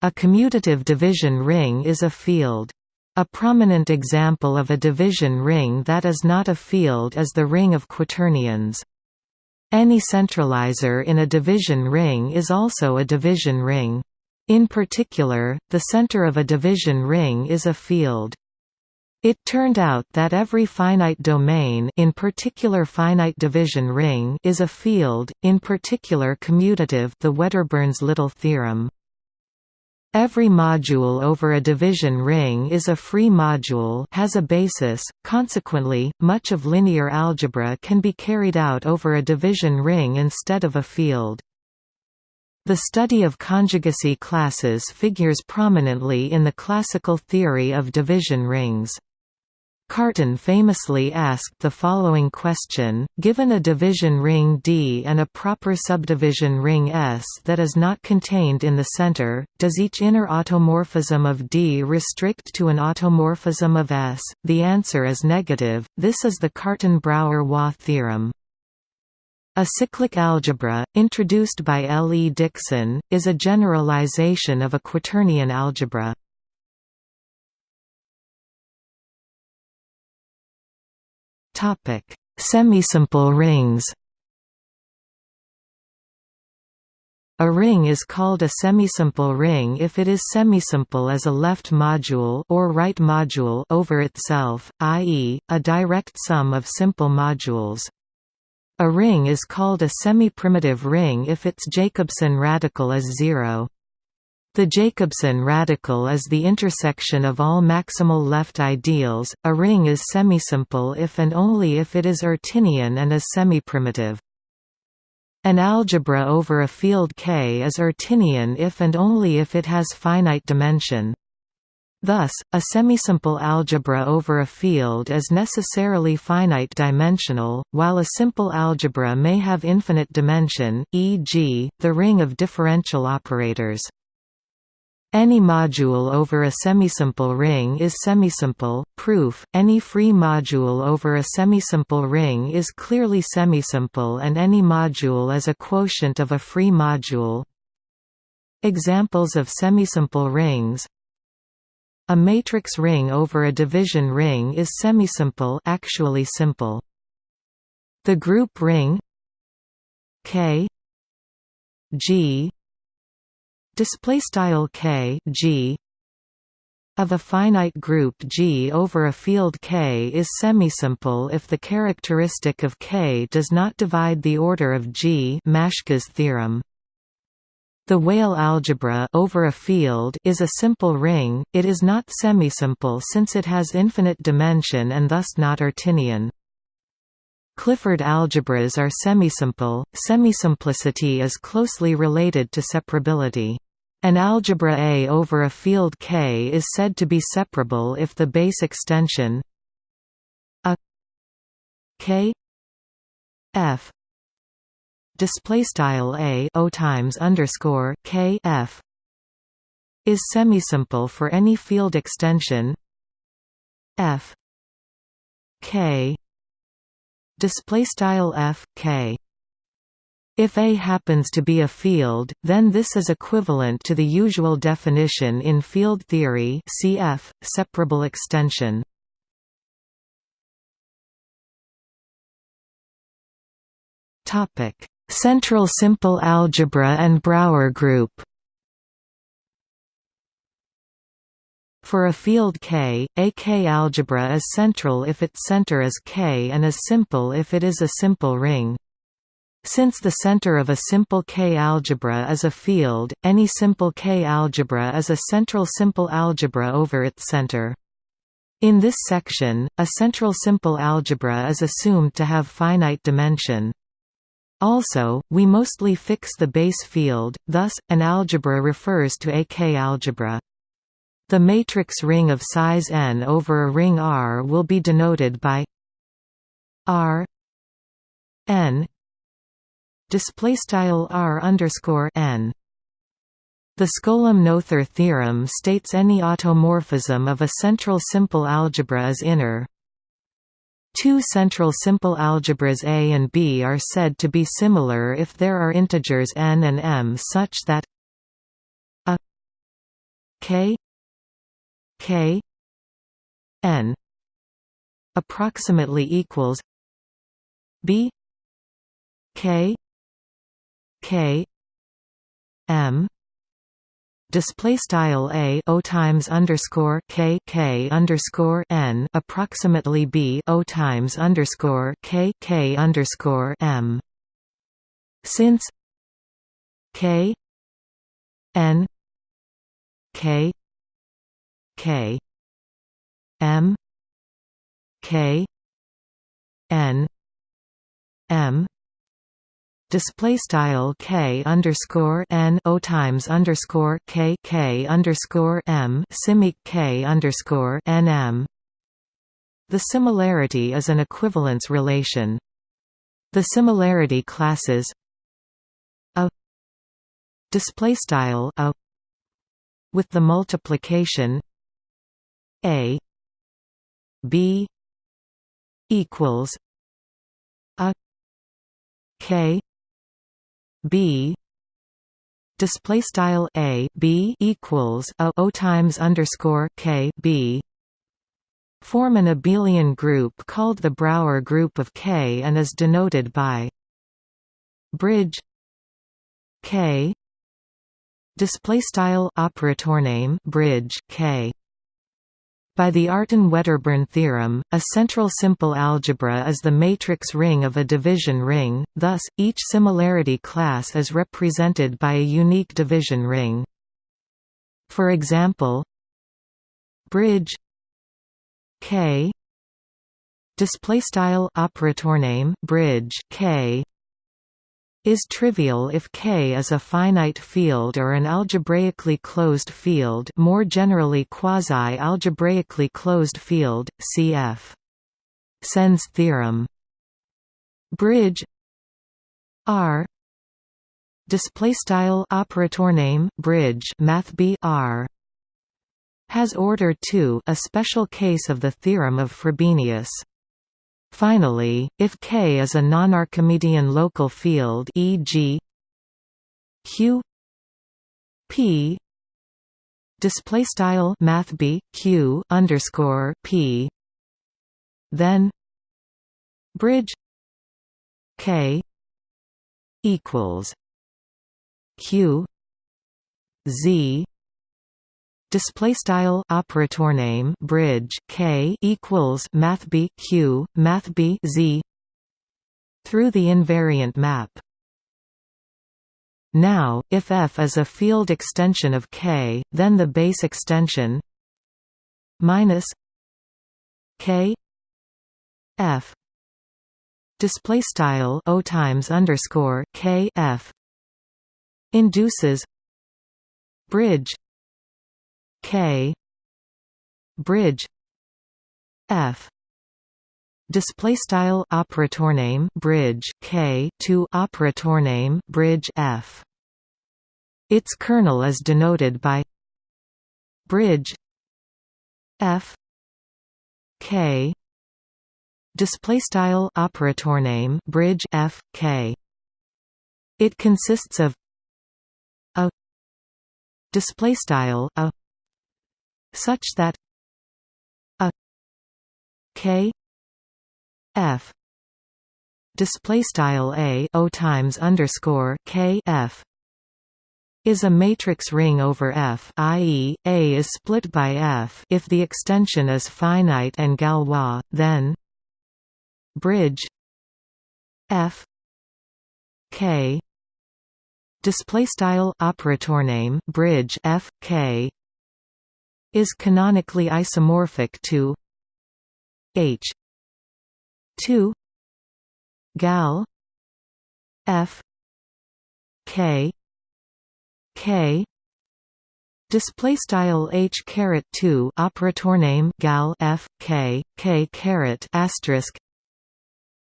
A commutative division ring is a field. A prominent example of a division ring that is not a field is the ring of quaternions. Any centralizer in a division ring is also a division ring. In particular, the center of a division ring is a field. It turned out that every finite domain in particular finite division ring is a field, in particular commutative the Wedderburn's-Little theorem. Every module over a division ring is a free module has a basis, consequently, much of linear algebra can be carried out over a division ring instead of a field. The study of conjugacy classes figures prominently in the classical theory of division rings. Cartan famously asked the following question, given a division ring D and a proper subdivision ring S that is not contained in the center, does each inner automorphism of D restrict to an automorphism of S? The answer is negative, this is the Cartan-Brauer-Hua theorem. A cyclic algebra, introduced by L. E. Dickson, is a generalization of a quaternion algebra. Topic: Semisimple rings. A ring is called a semisimple ring if it is semisimple as a left module or right module over itself, i.e., a direct sum of simple modules. A ring is called a semi-primitive ring if its Jacobson radical is zero. The Jacobson radical is the intersection of all maximal left ideals. A ring is semisimple if and only if it is Artinian and is semiprimitive. An algebra over a field K is Artinian if and only if it has finite dimension. Thus, a semisimple algebra over a field is necessarily finite dimensional, while a simple algebra may have infinite dimension, e.g., the ring of differential operators. Any module over a semisimple ring is semisimple. Proof: Any free module over a semisimple ring is clearly semisimple and any module is a quotient of a free module. Examples of semisimple rings A matrix ring over a division ring is semisimple actually simple. The group ring K G display style k g of a finite group G over a field K is semisimple if the characteristic of K does not divide the order of G Maschke's theorem. The Weyl algebra over a field is a simple ring, it is not semisimple since it has infinite dimension and thus not Artinian. Clifford algebras are semisimple. Semisimplicity is closely related to separability. An algebra A over a field K is said to be separable if the base extension a K F display style A O times underscore K F is semisimple for any field extension F K display style F K if A happens to be a field, then this is equivalent to the usual definition in field theory cf. separable extension. Central simple algebra and Brauer group For a field K, a K algebra is central if its center is K and is simple if it is a simple ring. Since the center of a simple K algebra is a field, any simple K algebra is a central simple algebra over its center. In this section, a central simple algebra is assumed to have finite dimension. Also, we mostly fix the base field, thus, an algebra refers to a K algebra. The matrix ring of size n over a ring R will be denoted by R n display style r underscore n. The Skolem-Noether theorem states any automorphism of a central simple algebra is inner. Two central simple algebras A and B are said to be similar if there are integers n and m such that a k k n approximately equals b k K M display style a o times underscore k k underscore n approximately b o times underscore k k underscore m. Since k n k k. M. K. N. M. Display style k underscore n o times underscore k k underscore m simic k underscore n m. The similarity is an equivalence relation. The similarity classes a display style a with the multiplication a b equals a k b. Display style a b equals a o times underscore k b. Form an abelian group called the Brauer group of K and is denoted by bridge K. Display style operator name bridge K by the Artin-Wedderburn theorem, a central simple algebra is the matrix ring of a division ring, thus, each similarity class is represented by a unique division ring. For example, bridge K display style operator name bridge K is trivial if K is a finite field or an algebraically closed field more generally quasi-algebraically closed field, cf. Tsen's theorem. Bridge R display style operator name bridge math B R has order 2 a special case of the theorem of Frobenius Finally, if K is a non-Archimedean local field e.g. Q P display style math B Q underscore P then bridge K equals Q Z display style operator name bridge k equals math b q math b z through the invariant map. Now if f is a field extension of k then the base extension minus k f display style o times underscore k f induces bridge K. Bridge. F. Display style operator name bridge K to operator name bridge F. Its kernel is denoted by bridge F. K. Display style operator name bridge F K. It consists of a display style a such that a k f display style a o times underscore k f is a matrix ring over F i.e., A is split by F if the extension is finite and Galois, then bridge F K display style operator name bridge F K is canonically isomorphic to H. 2 gal F K K. Display style H caret 2 operator name gal F K K caret asterisk.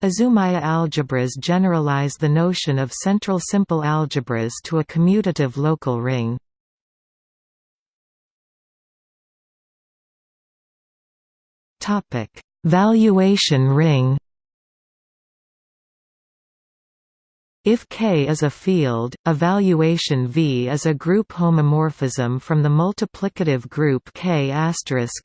Azumaya algebras generalize the notion of central simple algebras to a commutative local ring. Topic: Valuation ring. If K is a field, a valuation V is a group homomorphism from the multiplicative group K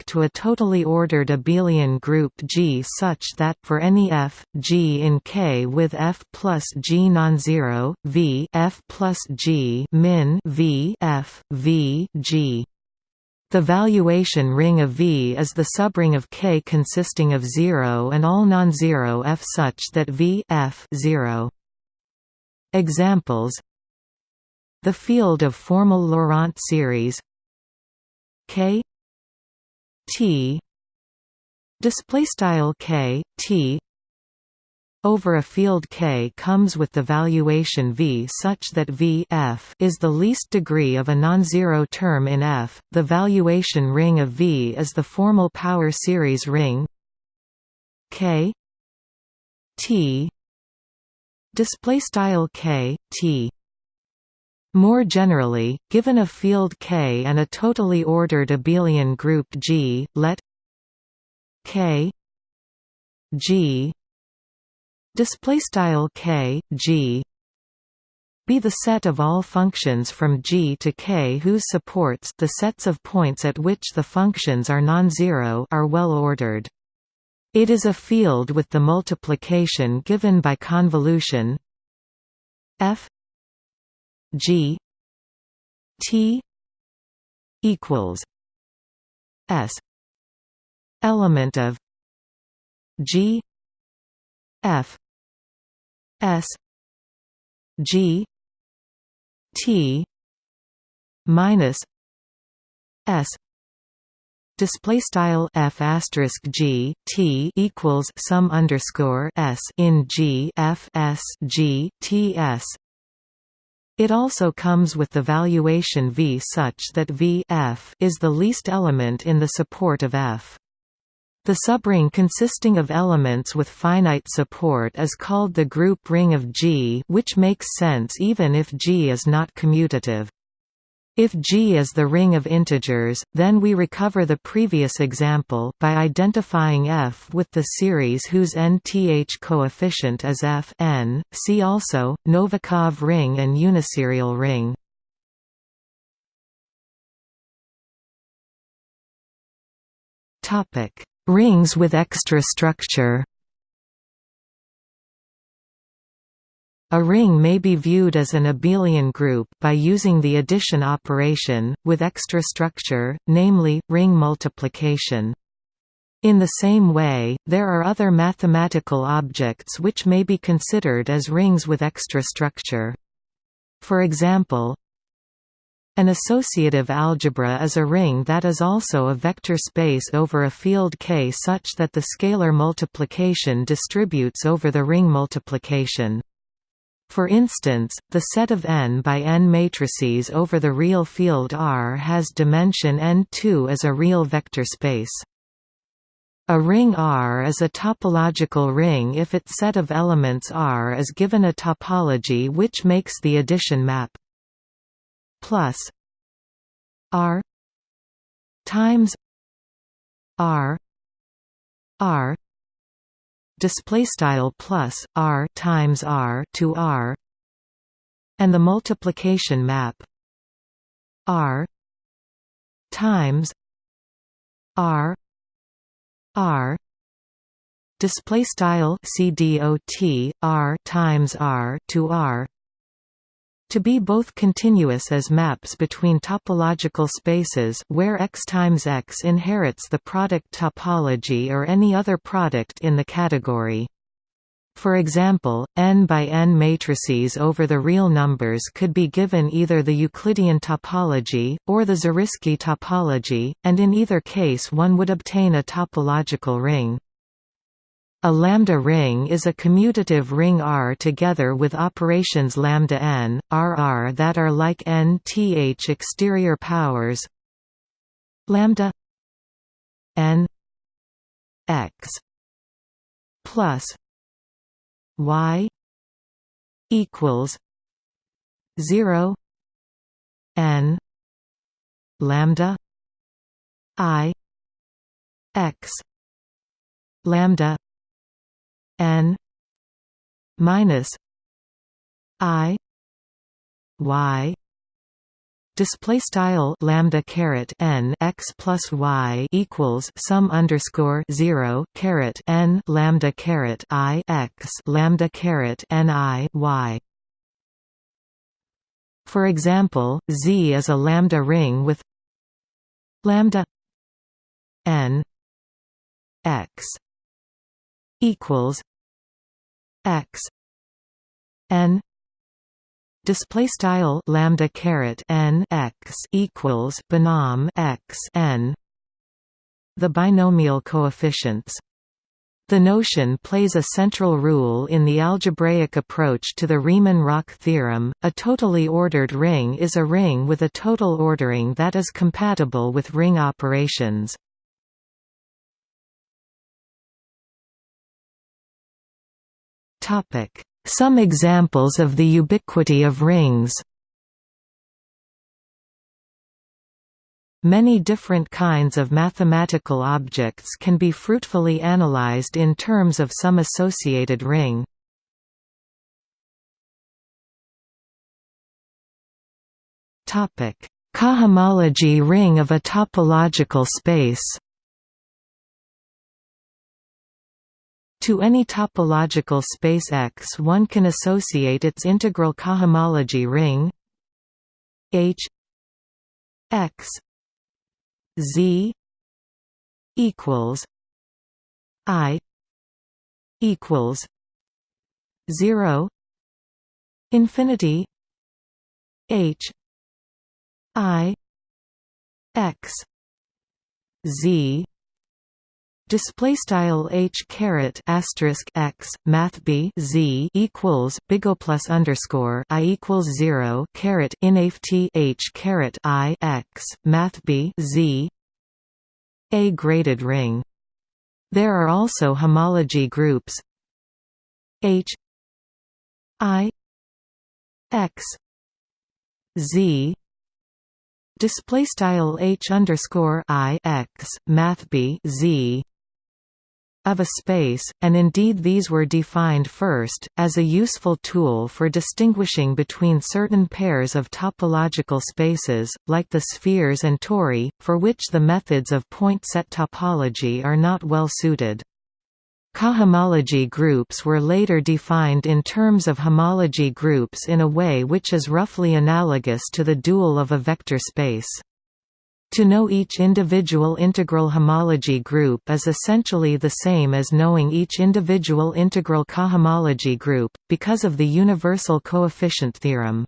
to a totally ordered abelian group G such that for any f, G in K with f plus G non-zero, V f plus G min V f, V, G. The valuation ring of V is the subring of K consisting of 0 and all non-zero F such that V F 0. Examples. The field of formal Laurent series. K. T. Display style K T over a field K comes with the valuation V such that V F is the least degree of a non-zero term in F. The valuation ring of V is the formal power series ring K T display style K T more generally, given a field K and a totally ordered abelian group G, let K G display style k g be the set of all functions from g to k whose supports the sets of points at which the functions are non-zero are well ordered. It is a field with the multiplication given by convolution f g t equals s element of g f S G T minus S display style f asterisk g t equals sum underscore s in g f s g t s. It also comes with the valuation v such that v f is the least element in the support of f. The subring consisting of elements with finite support is called the group ring of G which makes sense even if G is not commutative. If G is the ring of integers, then we recover the previous example by identifying F with the series whose nth coefficient is f n. See also, Novikov ring and uniserial ring. Topic Rings with extra structure A ring may be viewed as an abelian group by using the addition operation, with extra structure, namely, ring multiplication. In the same way, there are other mathematical objects which may be considered as rings with extra structure. For example, an associative algebra is a ring that is also a vector space over a field K such that the scalar multiplication distributes over the ring multiplication. For instance, the set of n by n matrices over the real field R has dimension n2 as a real vector space. A ring R is a topological ring if its set of elements R is given a topology which makes the addition map plus R times R R display style plus R times R to R and the multiplication map R times R R display style CDOT R times R to R to be both continuous as maps between topological spaces where x times x inherits the product topology or any other product in the category. For example, n by n matrices over the real numbers could be given either the Euclidean topology, or the Zariski topology, and in either case one would obtain a topological ring. A lambda ring is a commutative ring R together with operations lambda n, Rr that are like n th exterior powers lambda n x plus y equals 0 n lambda i x lambda n minus i y display style lambda caret n x plus y equals sum underscore zero caret n lambda caret i x lambda caret n i y. For example, Z is a lambda ring with lambda n x equals x n display style lambda caret n x equals binom x n the binomial coefficients the notion plays a central role in the algebraic approach to the Riemann-Roch theorem. A totally ordered ring is a ring with a total ordering that is compatible with ring operations. Some examples of the ubiquity of rings. Many different kinds of mathematical objects can be fruitfully analyzed in terms of some associated ring. Cohomology ring of a topological space To any topological space X one can associate its integral cohomology ring H X Z equals I equals zero infinity H I X Z Display style h caret asterisk x math b z equals bigo plus underscore i equals zero caret inft h caret i x math b z a graded ring. There are also homology groups h i x z display style h underscore i x math b z of a space, and indeed these were defined first, as a useful tool for distinguishing between certain pairs of topological spaces, like the spheres and tori, for which the methods of point set topology are not well suited. Cohomology groups were later defined in terms of homology groups in a way which is roughly analogous to the dual of a vector space. To know each individual integral homology group is essentially the same as knowing each individual integral cohomology group, because of the universal coefficient theorem.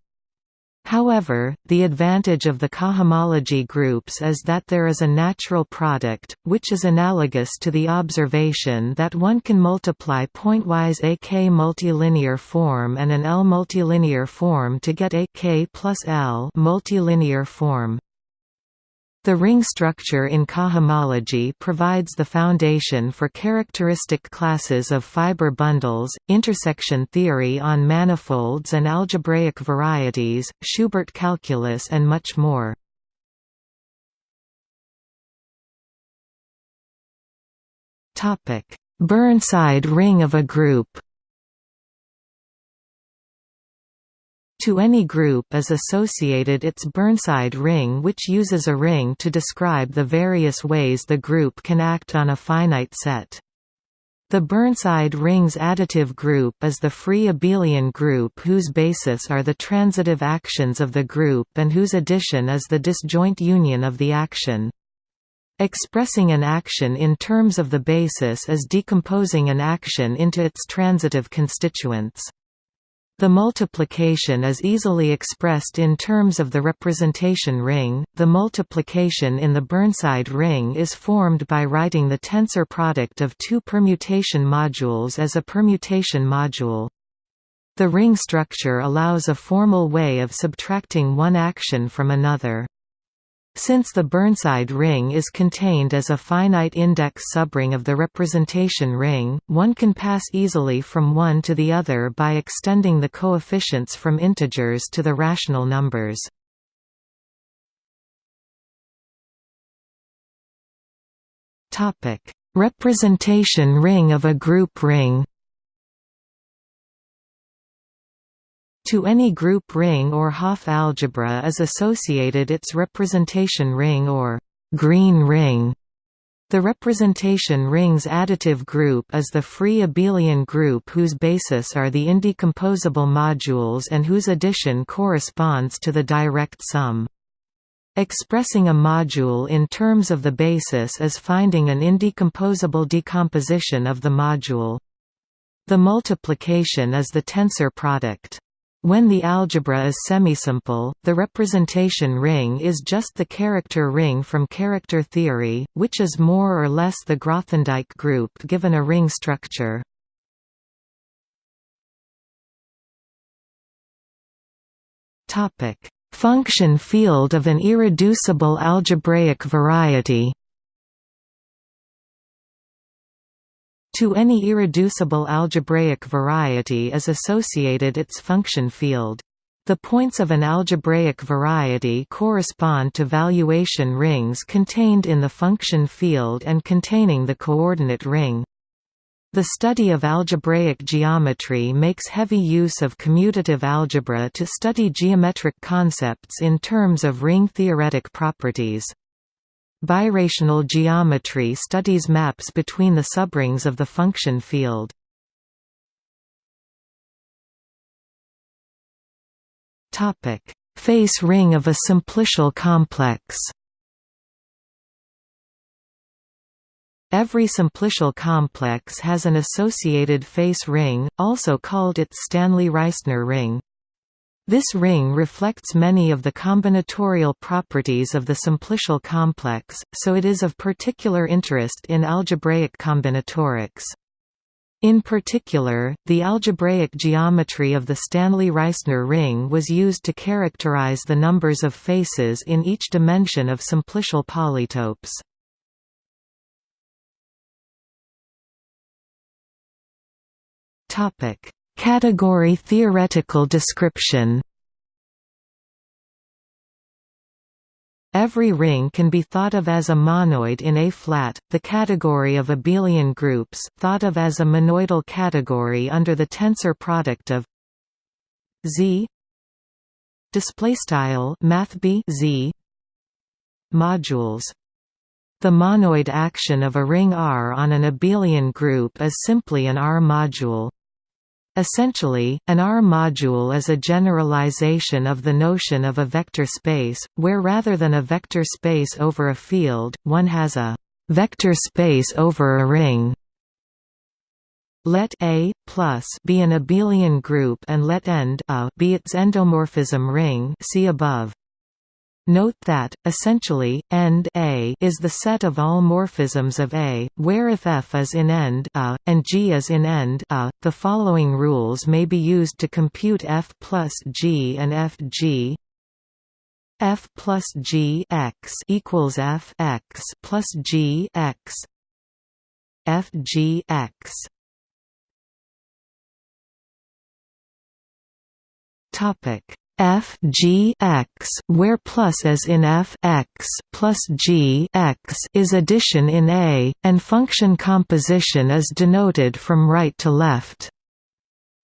However, the advantage of the cohomology groups is that there is a natural product, which is analogous to the observation that one can multiply pointwise a k multilinear form and an L multilinear form to get a k plus L multilinear form. The ring structure in cohomology provides the foundation for characteristic classes of fiber bundles, intersection theory on manifolds and algebraic varieties, Schubert calculus and much more. Burnside ring of a group To any group is associated its Burnside ring which uses a ring to describe the various ways the group can act on a finite set. The Burnside ring's additive group is the free abelian group whose basis are the transitive actions of the group and whose addition is the disjoint union of the action. Expressing an action in terms of the basis is decomposing an action into its transitive constituents. The multiplication is easily expressed in terms of the representation ring. The multiplication in the Burnside ring is formed by writing the tensor product of two permutation modules as a permutation module. The ring structure allows a formal way of subtracting one action from another. Since the Burnside ring is contained as a finite index subring of the representation ring, one can pass easily from one to the other by extending the coefficients from integers to the rational numbers. Representation ring of a group ring To any group ring or Hopf algebra is associated its representation ring or Green ring. The representation ring's additive group is the free abelian group whose basis are the indecomposable modules and whose addition corresponds to the direct sum. Expressing a module in terms of the basis is finding an indecomposable decomposition of the module. The multiplication is the tensor product. When the algebra is semisimple, the representation ring is just the character ring from character theory, which is more or less the Grothendieck group given a ring structure. Function field of an irreducible algebraic variety To any irreducible algebraic variety is associated its function field. The points of an algebraic variety correspond to valuation rings contained in the function field and containing the coordinate ring. The study of algebraic geometry makes heavy use of commutative algebra to study geometric concepts in terms of ring-theoretic properties. Birational geometry studies maps between the subrings of the function field. Topic: Face ring of a simplicial complex Every simplicial complex has an associated face ring, also called its Stanley-Reisner ring. This ring reflects many of the combinatorial properties of the simplicial complex, so it is of particular interest in algebraic combinatorics. In particular, the algebraic geometry of the Stanley-Reisner ring was used to characterize the numbers of faces in each dimension of simplicial polytopes. Topic: Category theoretical description. Every ring can be thought of as a monoid in A-flat, the category of abelian groups, thought of as a monoidal category under the tensor product of Z. Z. Modules. The monoid action of a ring R on an abelian group is simply an R module. Essentially, an R module is a generalization of the notion of a vector space, where rather than a vector space over a field, one has a vector space over a ring. Let A plus be an abelian group and let end A be its endomorphism ring see above. Note that, essentially, end A is the set of all morphisms of A, where if F is in end A, and G is in end A, the following rules may be used to compute F plus G and F G. F plus G x equals F x plus G x. F G x. Topic f g x where plus as in f x plus g x is addition in A, and function composition is denoted from right to left.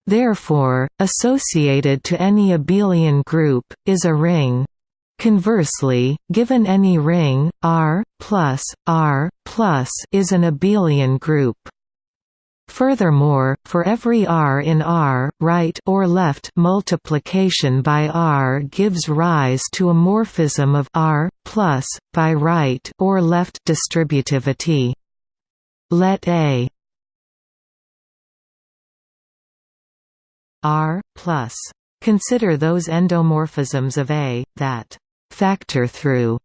Therefore, associated to any abelian group, is a ring. Conversely, given any ring, R plus, R plus is an abelian group. Furthermore, for every r in R, right or left multiplication by R gives rise to a morphism of R plus by right or left distributivity. Let A R plus consider those endomorphisms of A that factor through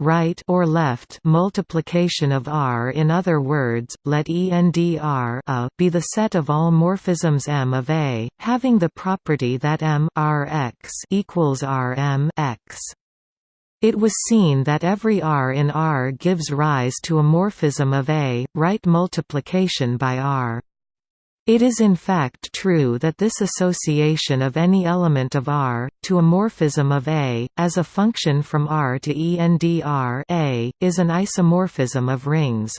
right or left multiplication of R in other words, let ENDR a be the set of all morphisms M of A, having the property that M Rx equals Rm x. It was seen that every R in R gives rise to a morphism of A, right multiplication by R. It is in fact true that this association of any element of R, to a morphism of A, as a function from R to ENDR A, is an isomorphism of rings.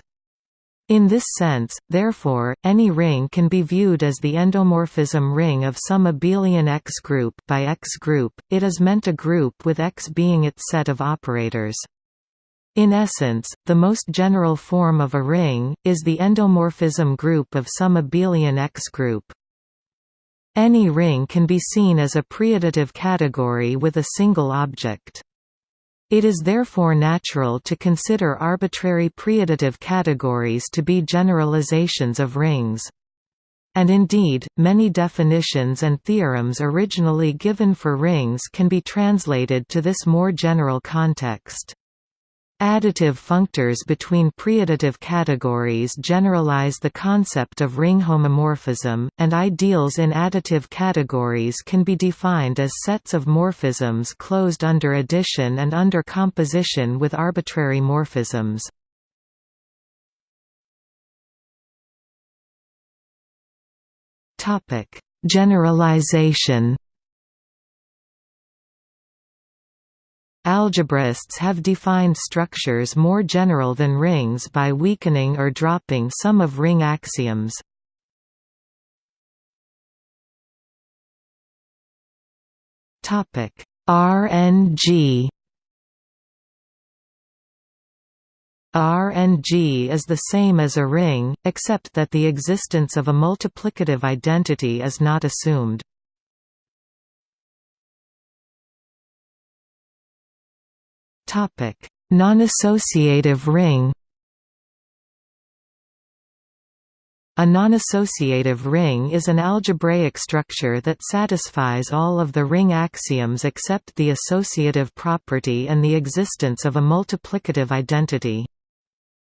In this sense, therefore, any ring can be viewed as the endomorphism ring of some abelian X group by X group, it is meant a group with X being its set of operators. In essence, the most general form of a ring, is the endomorphism group of some abelian X group. Any ring can be seen as a preadditive category with a single object. It is therefore natural to consider arbitrary preadditive categories to be generalizations of rings. And indeed, many definitions and theorems originally given for rings can be translated to this more general context. Additive functors between preadditive categories generalize the concept of ring homomorphism, and ideals in additive categories can be defined as sets of morphisms closed under addition and under composition with arbitrary morphisms. Generalization Algebraists have defined structures more general than rings by weakening or dropping some of ring axioms. RNG RNG is the same as a ring, except that the existence of a multiplicative identity is not assumed. Topic: Non-associative ring. A non-associative ring is an algebraic structure that satisfies all of the ring axioms except the associative property and the existence of a multiplicative identity.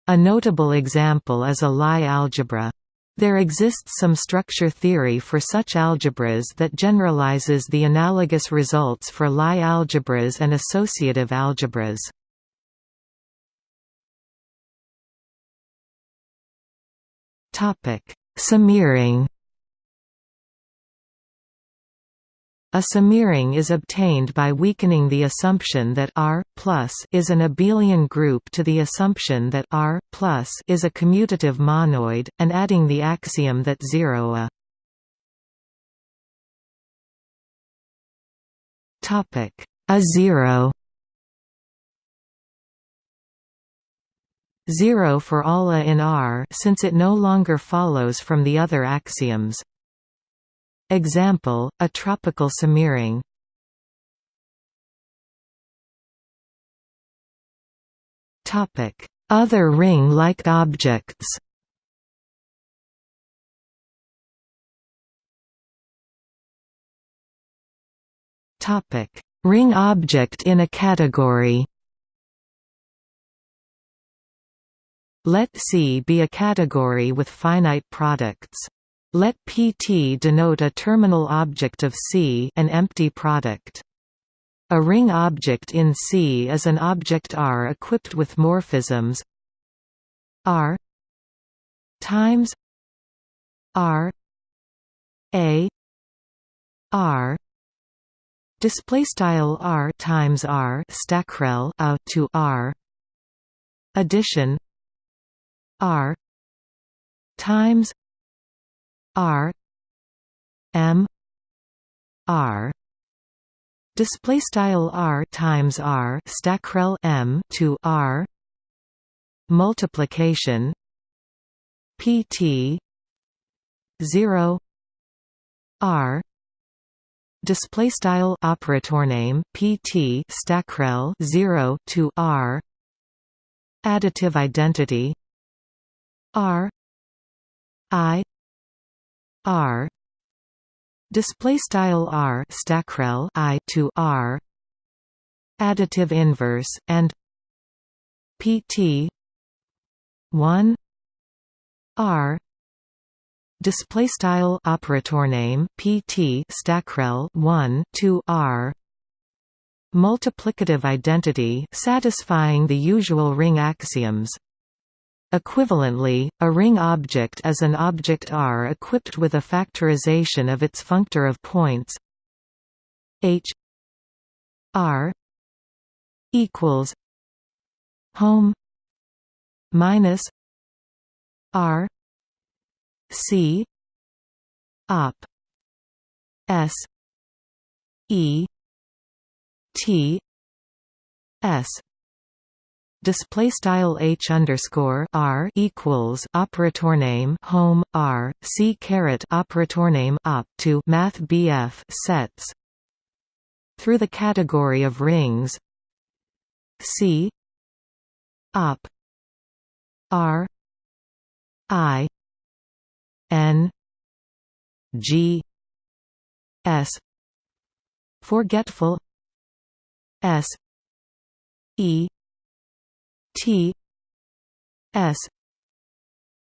A notable example is a Lie algebra. There exists some structure theory for such algebras that generalizes the analogous results for Lie algebras and associative algebras. Semiring A semiring is obtained by weakening the assumption that R is an abelian group to the assumption that R is a commutative monoid, and adding the axiom that 0 a. Topic. A 0 0 for all a in R since it no longer follows from the other axioms. Example, a tropical semiring. Topic Other ring-like objects Topic Ring object in a category Let C be a category with finite products. Let PT denote a terminal object of C an empty product. A ring object in C is an object R equipped with morphisms R times R A R display style R times R stackrel a to R addition R times R M R display style R times R stackrel M to R multiplication PT 0 R display style operator name PT stackrel 0 to R additive identity R I R. Display style R stackrel I to R. Additive inverse and PT 1 R. Display style operator name PT stackrel 1 to R. Multiplicative identity satisfying the usual ring axioms Equivalently, a ring object is an object R equipped with a factorization of its functor of points. H R equals home minus R C op S E T S display style h underscore r equals operator name home r c caret operator name op to math bf sets through the category of rings c op r i n g s forgetful s e T S.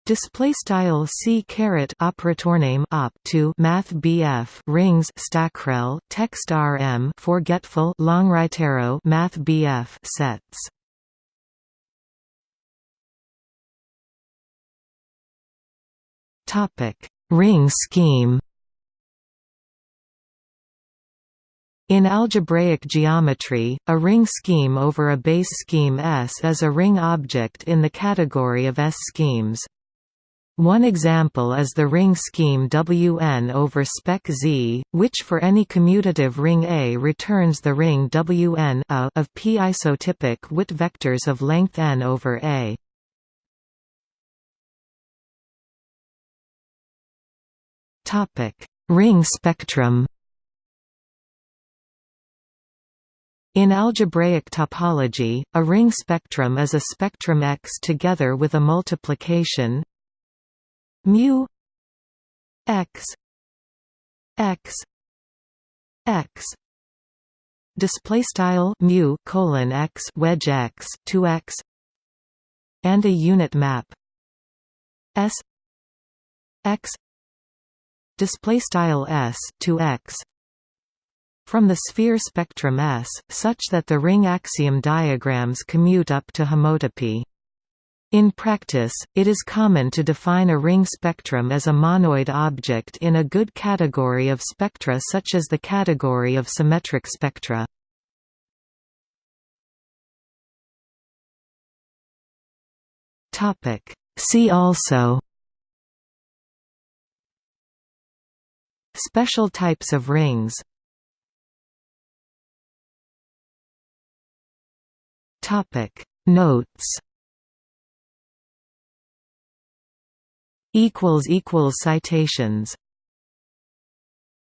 Display style C caret operator name op to math BF rings stackrel text RM forgetful long right arrow math BF sets. Topic. Ring scheme In algebraic geometry, a ring scheme over a base scheme S is a ring object in the category of S-schemes. One example is the ring scheme Wn over spec Z, which for any commutative ring A returns the ring Wn a of p-isotypic Witt vectors of length n over A. Ring spectrum In algebraic topology, a ring spectrum is a spectrum X together with a multiplication mu X X X. Display style mu colon X wedge X to X and a unit map S X. Display style S to X from the sphere spectrum S, such that the ring axiom diagrams commute up to homotopy. In practice, it is common to define a ring spectrum as a monoid object in a good category of spectra such as the category of symmetric spectra. See also Special types of rings Topic. Notes. Equals equals citations.